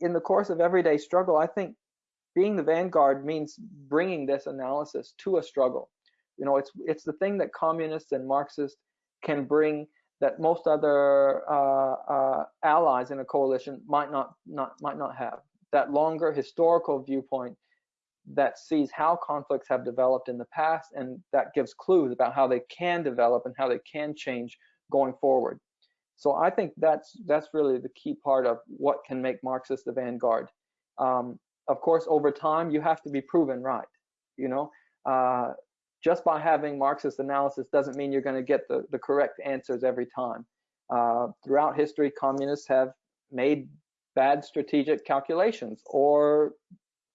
in the course of everyday struggle, I think being the vanguard means bringing this analysis to a struggle. You know, it's it's the thing that communists and Marxists can bring that most other uh, uh, allies in a coalition might not not might not have. That longer historical viewpoint that sees how conflicts have developed in the past and that gives clues about how they can develop and how they can change going forward. So I think that's that's really the key part of what can make Marxist the vanguard. Um, of course, over time, you have to be proven right. You know, uh, just by having Marxist analysis doesn't mean you're going to get the, the correct answers every time. Uh, throughout history, communists have made bad strategic calculations or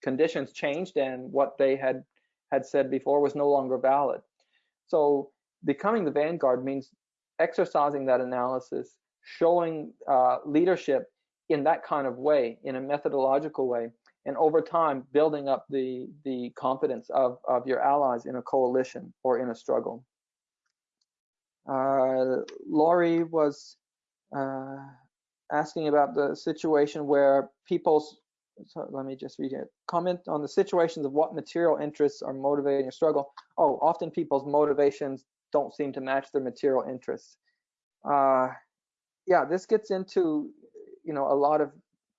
conditions changed and what they had had said before was no longer valid. So becoming the vanguard means exercising that analysis, showing uh, leadership in that kind of way, in a methodological way, and over time building up the the confidence of of your allies in a coalition or in a struggle. Uh, Laurie was uh, asking about the situation where people's so let me just read it. Comment on the situations of what material interests are motivating your struggle. Oh, often people's motivations don't seem to match their material interests. Uh, yeah, this gets into you know a lot of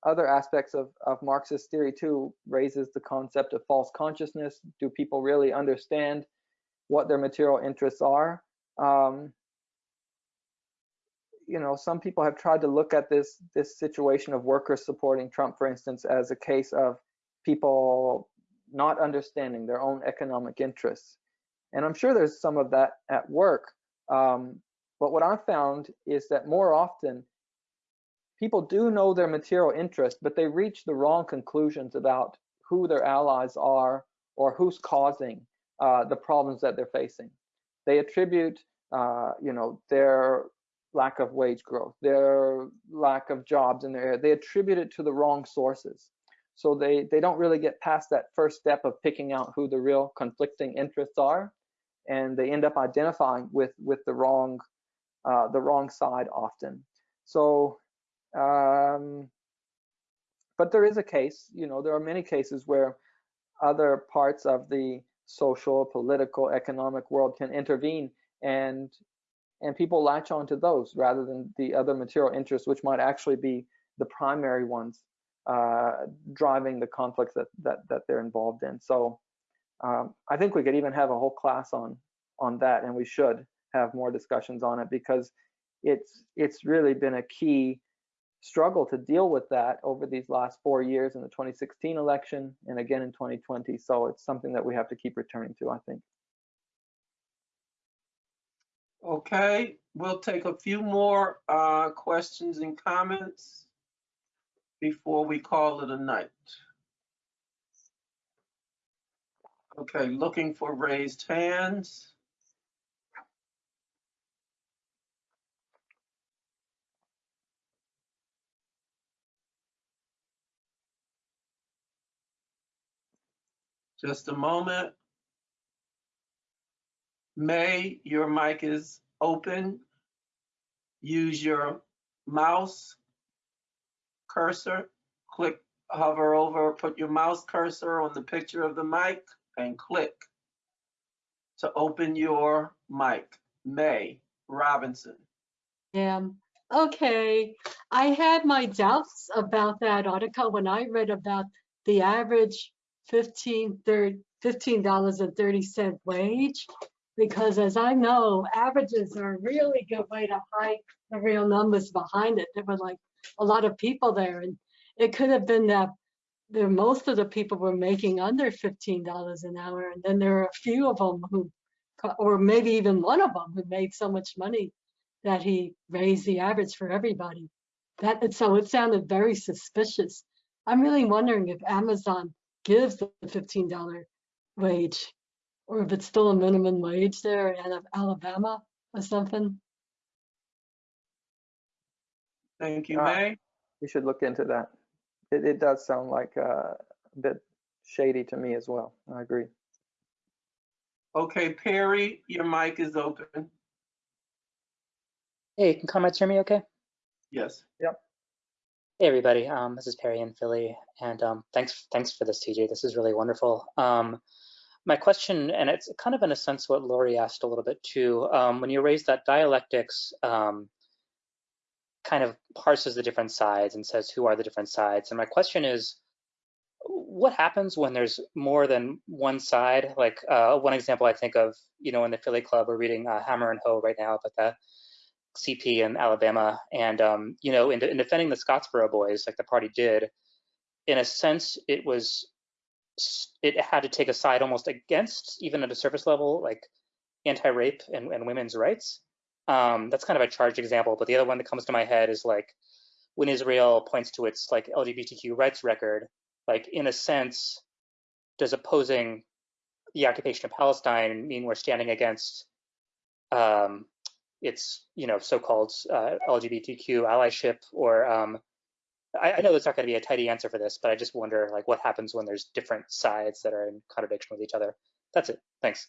other aspects of, of Marxist theory too raises the concept of false consciousness. Do people really understand what their material interests are? Um, you know, some people have tried to look at this this situation of workers supporting Trump, for instance, as a case of people not understanding their own economic interests. And I'm sure there's some of that at work. Um, but what I've found is that more often people do know their material interest, but they reach the wrong conclusions about who their allies are or who's causing uh, the problems that they're facing. They attribute, uh, you know, their lack of wage growth, their lack of jobs in their area, they attribute it to the wrong sources. So they, they don't really get past that first step of picking out who the real conflicting interests are, and they end up identifying with with the wrong uh, the wrong side often. So um, but there is a case, you know, there are many cases where other parts of the social, political, economic world can intervene and and people latch onto those rather than the other material interests, which might actually be the primary ones uh, driving the conflicts that, that that they're involved in. So um, I think we could even have a whole class on on that, and we should have more discussions on it because it's it's really been a key struggle to deal with that over these last four years in the 2016 election and again in 2020. So it's something that we have to keep returning to, I think. Okay, we'll take a few more uh, questions and comments before we call it a night. Okay, looking for raised hands. Just a moment. May, your mic is open. Use your mouse cursor, click, hover over, put your mouse cursor on the picture of the mic and click to open your mic. May Robinson. Yeah. Okay. I had my doubts about that article when I read about the average 15 $15.30 wage. Because as I know, averages are a really good way to hide the real numbers behind it. There were like a lot of people there and it could have been that there, most of the people were making under fifteen dollars an hour. And then there are a few of them who, or maybe even one of them who made so much money that he raised the average for everybody. That, so it sounded very suspicious. I'm really wondering if Amazon gives the fifteen dollar wage or if it's still a minimum wage there in Ala- Alabama or something. Thank you, Uh, May. We should look into that. It, it does sound like uh, a bit shady to me as well. I agree. Okay, Perry, your mic is open. Hey, can comments hear me okay? Yes. Yep. Hey everybody, um, this is Perry in Philly, and um, thanks thanks for this, CJ. This is really wonderful. Um, my question, and it's kind of in a sense what Lori asked a little bit too. Um, when you raise that dialectics, um, kind of parses the different sides and says who are the different sides. And my question is, what happens when there's more than one side? Like uh, one example I think of, you know, in the Philly Club, we're reading uh, Hammer and Hoe right now about the CP in Alabama, and um, you know, in, in defending the Scottsboro boys, like the party did, in a sense, it was it had to take a side almost against, even at a surface level, like anti-rape and, and women's rights. Um, that's kind of a charged example, but the other one that comes to my head is like when Israel points to its like LGBTQ rights record, like in a sense, does opposing the occupation of Palestine mean we're standing against um, its you know so-called uh, LGBTQ allyship or um, I, I know there's not going to be a tidy answer for this, but I just wonder like what happens when there's different sides that are in contradiction with each other. That's it. Thanks.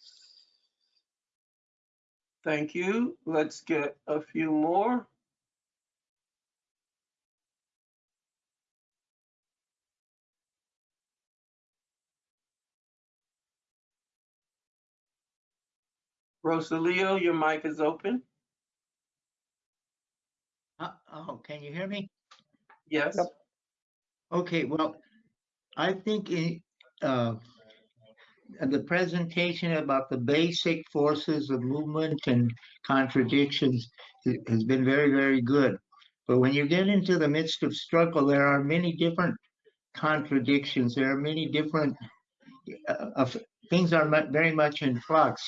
Thank you. Let's get a few more. Rosalio, your mic is open. Uh, Oh, can you hear me? Yes. Yep. Okay, well, I think in, uh, the presentation about the basic forces of movement and contradictions has been very, very good. But when you get into the midst of struggle, there are many different contradictions. There are many different uh, things are very much in flux.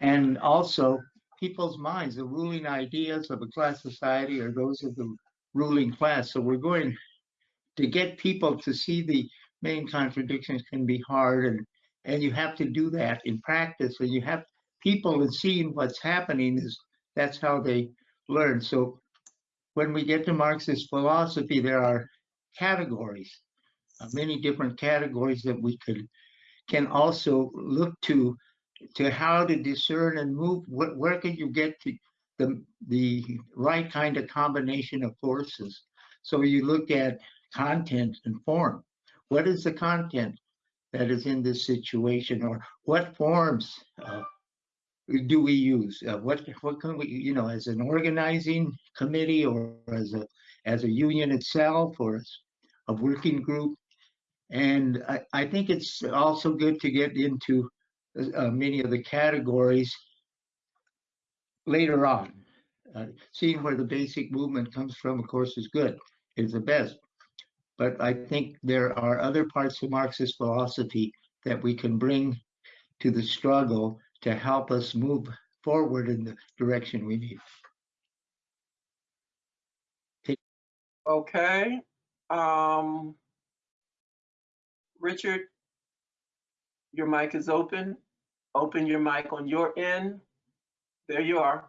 And also, people's minds, the ruling ideas of a class society are those of the ruling class. So we're going to get people to see the main contradictions can be hard and and you have to do that in practice and you have people and seeing what's happening is that's how they learn. So when we get to Marxist philosophy, there are categories, uh, many different categories that we could can also look to to how to discern and move. What, where can you get to the the right kind of combination of forces? So you look at content and form. What is the content that is in this situation, or what forms uh, do we use? Uh, what what can we, you know, as an organizing committee, or as a as a union itself, or as a working group? And I, I think it's also good to get into uh, many of the categories later on. Uh, seeing where the basic movement comes from, of course, is good, is the best. But I think there are other parts of Marxist philosophy that we can bring to the struggle to help us move forward in the direction we need. Okay. Um, Richard, your mic is open. Open your mic on your end. There you are.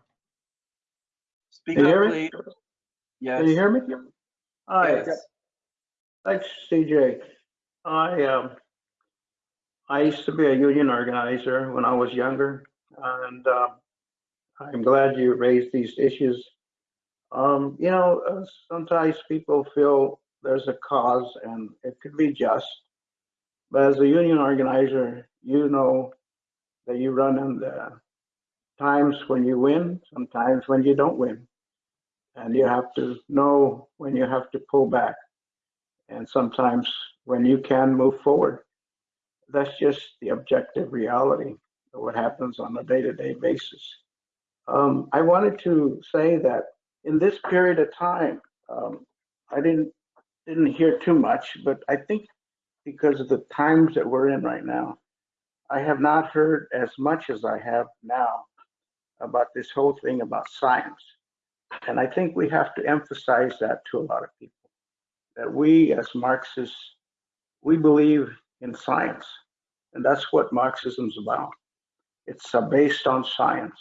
Speak Can you up, hear please. me? Yes. Can you hear me? Hi, Yes. thanks, CJ. I, um, I used to be a union organizer when I was younger, and, uh, I'm glad you raised these issues. Um, you know, uh, sometimes people feel there's a cause and it could be just. But as a union organizer, you know that you run into times when you win, sometimes when you don't win. And you have to know when you have to pull back. And sometimes when you can move forward. That's just the objective reality of what happens on a day-to-day basis. Um, I wanted to say that in this period of time, um, I didn't didn't hear too much, but I think because of the times that we're in right now, I have not heard as much as I have now about this whole thing about science. And I think we have to emphasize that to a lot of people that we as Marxists, we believe in science. And that's what Marxism is about. It's uh, based on science.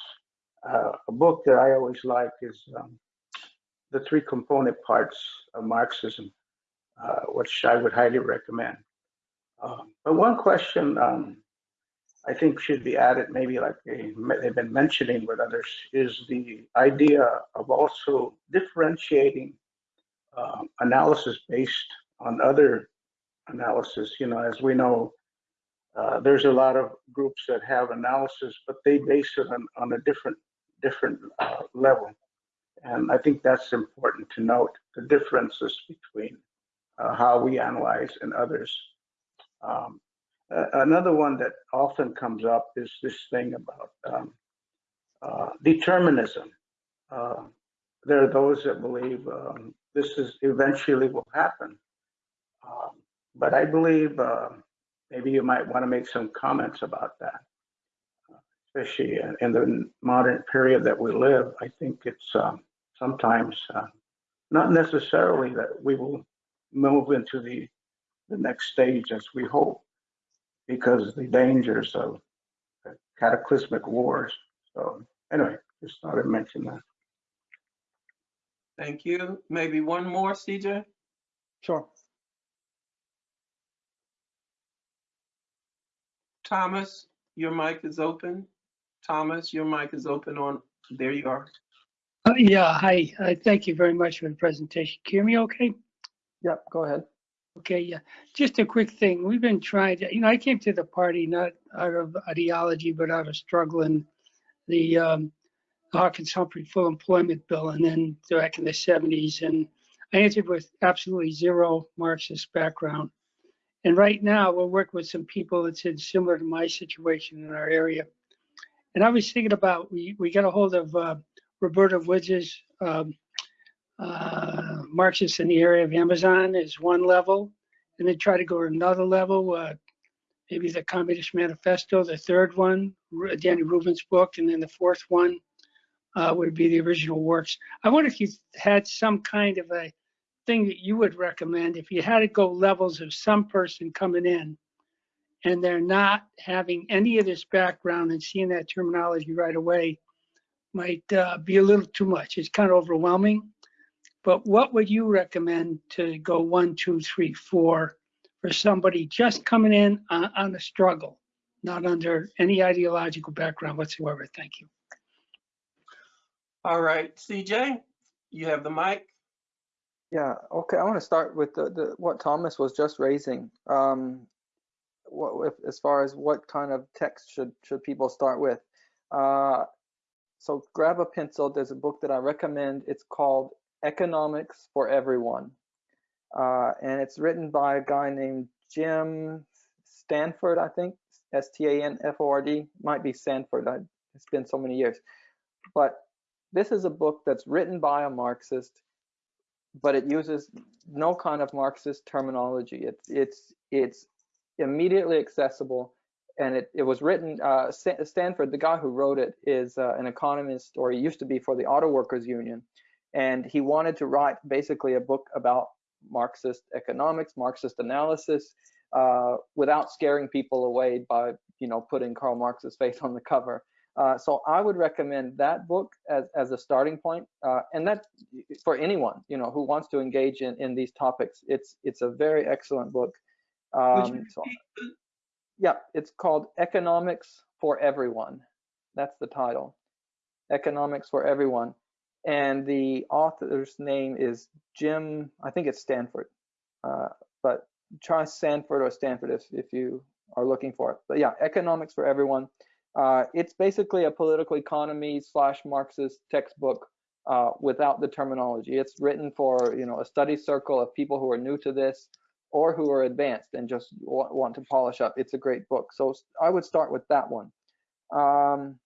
Uh, a book that I always like is um, The Three Component Parts of Marxism, uh, which I would highly recommend. Um, but one question um, I think should be added, maybe like they, they've been mentioning with others, is the idea of also differentiating uh, analysis based on other analysis. You know, as we know, uh, there's a lot of groups that have analysis, but they base it on, on a different different uh, level. And I think that's important to note the differences between uh, how we analyze and others. Um, uh, another one that often comes up is this thing about um, uh, determinism. Uh, there are those that believe um, this is eventually will happen. Um, but I believe uh, maybe you might want to make some comments about that, especially in, in the modern period that we live. I think it's um, sometimes uh, not necessarily that we will move into the, the next stage as we hope because the dangers of cataclysmic wars. So anyway, just thought I'd mention that. Thank you. Maybe one more, CJ? Sure. Thomas, your mic is open. Thomas, your mic is open on, there you are. Uh, Yeah, hi. Uh, Thank you very much for the presentation. Can you hear me okay? Yep, go ahead. Okay, yeah. Just a quick thing. We've been trying to, you know, I came to the party not out of ideology, but out of struggling the um, Hawkins Humphrey full employment bill and then back in the 70s. And I answered with absolutely zero Marxist background. And right now we're working with some people that's in similar to my situation in our area. And I was thinking about, we, we got a hold of uh, Roberta Wood's um, uh, Marxists in the area of Amazon is one level, and then try to go to another level, uh, maybe the Communist Manifesto, the third one, Danny Rubin's book, and then the fourth one uh, would be the original works. I wonder if you had some kind of a thing that you would recommend if you had to go levels of some person coming in and they're not having any of this background and seeing that terminology right away might uh, be a little too much. It's kind of overwhelming. But what would you recommend to go one, two, three, four for somebody just coming in on, on a struggle, not under any ideological background whatsoever? Thank you. All right, CJ, you have the mic. Yeah, okay, I want to start with the, the what Thomas was just raising. Um, what, if, as far as what kind of text should should people start with? Uh, so grab a pencil. There's a book that I recommend. It's called Economics for Everyone, uh, and it's written by a guy named Jim Stanford, I think, S-T-A-N-F-O-R-D. Might be Sanford. I, it's been so many years, but this is a book that's written by a Marxist but it uses no kind of Marxist terminology. It's it's it's immediately accessible, and it it was written. Uh, Stanford, the guy who wrote it, is uh, an economist, or he used to be for the Auto Workers Union, and he wanted to write basically a book about Marxist economics, Marxist analysis, uh, without scaring people away by you know putting Karl Marx's face on the cover. Uh, so I would recommend that book as, as a starting point, uh, and that for anyone you know who wants to engage in, in these topics. It's it's a very excellent book. Um, so, yeah, it's called Economics for Everyone. That's the title. Economics for Everyone, and the author's name is Jim. I think it's Stanford, uh, but try Stanford or Stanford if if you are looking for it. But yeah, Economics for Everyone. Uh, it's basically a political economy slash Marxist textbook uh, without the terminology. It's written for you know a study circle of people who are new to this or who are advanced and just want, to polish up. It's a great book. So I would start with that one. Um,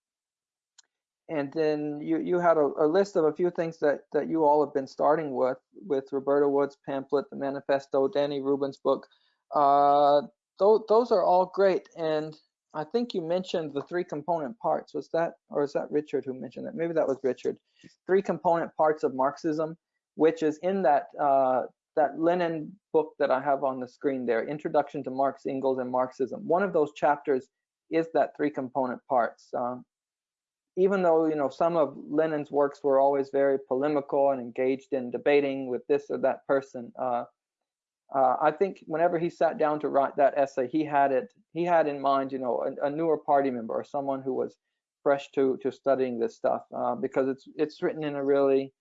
and then you you had a, a list of a few things that that you all have been starting with with Roberta Wood's pamphlet, the manifesto, Danny Rubin's book. Uh, those those are all great, and I think you mentioned the three component parts. Was that or is that Richard who mentioned that? Maybe that was Richard. Three component parts of Marxism, which is in that uh, that Lenin book that I have on the screen there, Introduction to Marx, Engels, and Marxism. One of those chapters is that three component parts. Um, even though you know some of Lenin's works were always very polemical and engaged in debating with this or that person, uh, uh, I think whenever he sat down to write that essay, he had it he had in mind you know a, a newer party member or someone who was fresh to to studying this stuff uh, because it's it's written in a really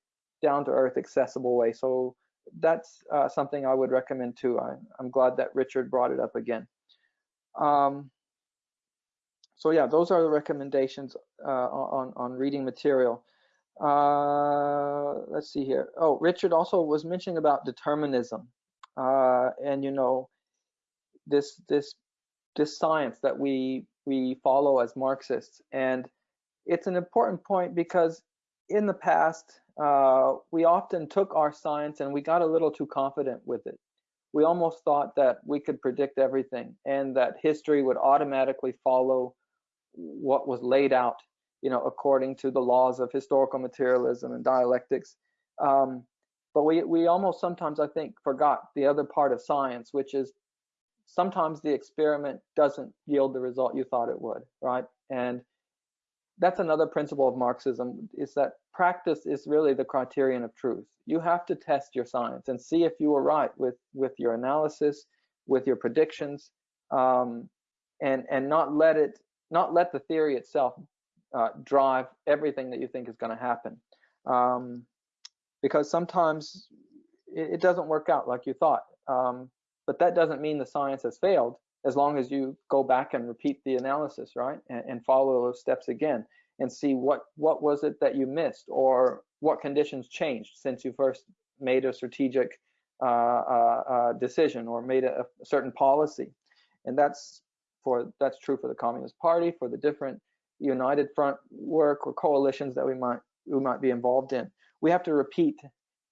down to earth accessible way. So that's uh, something I would recommend too. I, am glad that Richard brought it up again. Um, so yeah, those are the recommendations uh, on, on reading material. Uh, let's see here. Oh, Richard also was mentioning about determinism. Uh, and you know, this this this science that we we follow as Marxists. And it's an important point because in the past, uh, we often took our science and we got a little too confident with it. We almost thought that we could predict everything and that history would automatically follow what was laid out, you know, according to the laws of historical materialism and dialectics. Um, but we, we almost sometimes, I think, forgot the other part of science, which is sometimes the experiment doesn't yield the result you thought it would, right? And that's another principle of Marxism is that practice is really the criterion of truth. You have to test your science and see if you were right with, with your analysis, with your predictions, um, and, and not let it not let the theory itself uh, drive everything that you think is going to happen. Um, because sometimes it, it, doesn't work out like you thought. Um, but that doesn't mean the science has failed as long as you go back and repeat the analysis, right? And, and follow those steps again and see what, what was it that you missed or what conditions changed since you first made a strategic uh, uh, uh decision or made a, a certain policy. And that's for that's true for the Communist Party, for the different United Front work or coalitions that we might we might be involved in. We have to repeat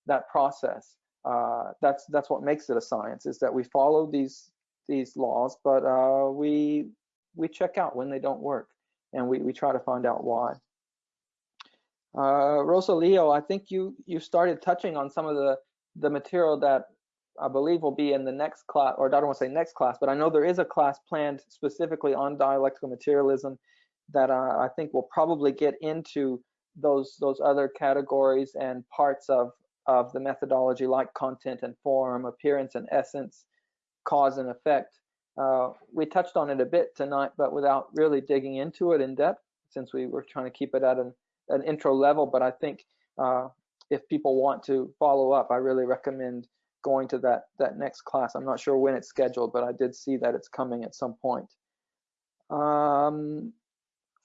that process. Uh, that's that's what makes it a science is that we follow these these laws, but uh, we we check out when they don't work, and we we try to find out why. Uh, Rosalio, I think you you started touching on some of the the material that I believe will be in the next class, or I don't want to say next class, but I know there is a class planned specifically on dialectical materialism that uh, I think will probably get into those those other categories and parts of of the methodology like content and form, appearance and essence, cause and effect. Uh, we touched on it a bit tonight, but without really digging into it in depth, since we were trying to keep it at an, an intro level. But I think uh, if people want to follow up, I really recommend going to that that next class. I'm not sure when it's scheduled, but I did see that it's coming at some point. Um,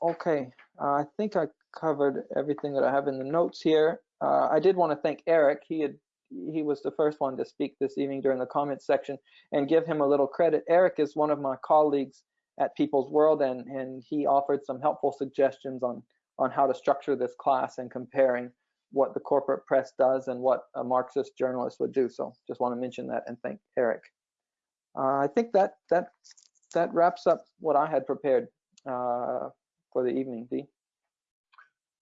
okay, uh, I think I covered everything that I have in the notes here. Uh, I did want to thank Eric. He had he was the first one to speak this evening during the comments section and give him a little credit. Eric is one of my colleagues at People's World and, and he offered some helpful suggestions on, on how to structure this class and comparing what the corporate press does and what a Marxist journalist would do. So just want to mention that and thank Eric. Uh, I think that that that wraps up what I had prepared uh, for the evening, Dee.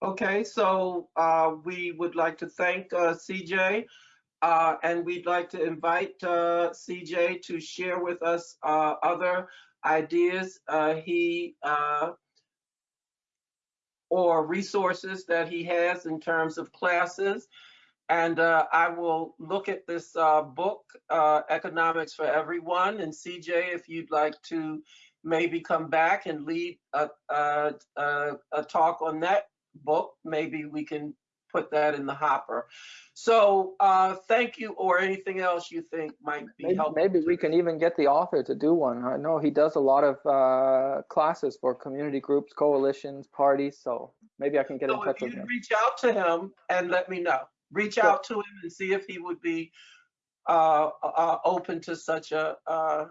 Okay, so uh, we would like to thank uh, CJ uh, and we'd like to invite uh, CJ to share with us other ideas he or resources that he has in terms of classes. And uh, I will look at this uh, book, uh, Economics for Everyone. And CJ, if you'd like to maybe come back and lead a, a, a, a talk on that book, maybe we can put that in the hopper. So uh, thank you, or anything else you think might be maybe, helpful. Maybe we can even get the author to do one. I know he does a lot of uh, classes for community groups, coalitions, parties. So maybe I can get so in touch with him. Reach out to him and let me know. Reach sure. out to him and see if he would be uh, uh open to such a uh,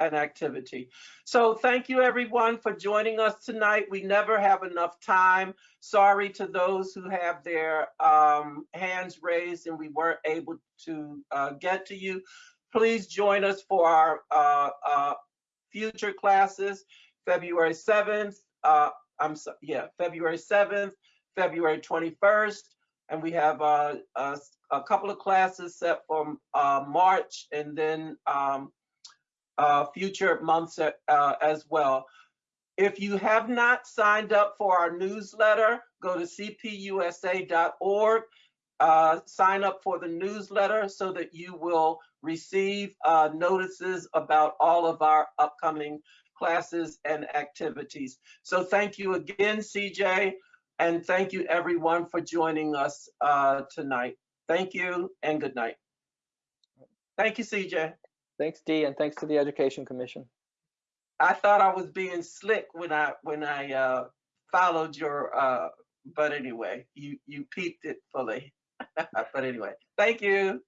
an activity. So thank you everyone for joining us tonight. We never have enough time. Sorry to those who have their um, hands raised and we weren't able to uh, get to you. Please join us for our uh, uh, future classes, February 7th, uh, I'm so, yeah, February 7th, February 21st, and we have uh, a, a couple of classes set for uh, March and then um, uh, future months uh, as well. If you have not signed up for our newsletter, go to cpusa.org, uh, sign up for the newsletter so that you will receive uh, notices about all of our upcoming classes and activities. So thank you again, CJ, and thank you everyone for joining us uh, tonight. Thank you and good night. Thank you, CJ. Thanks, Dee, and thanks to the Education Commission. I thought I was being slick when I when I uh, followed your, uh, but anyway, you you peeped it fully. but anyway, thank you.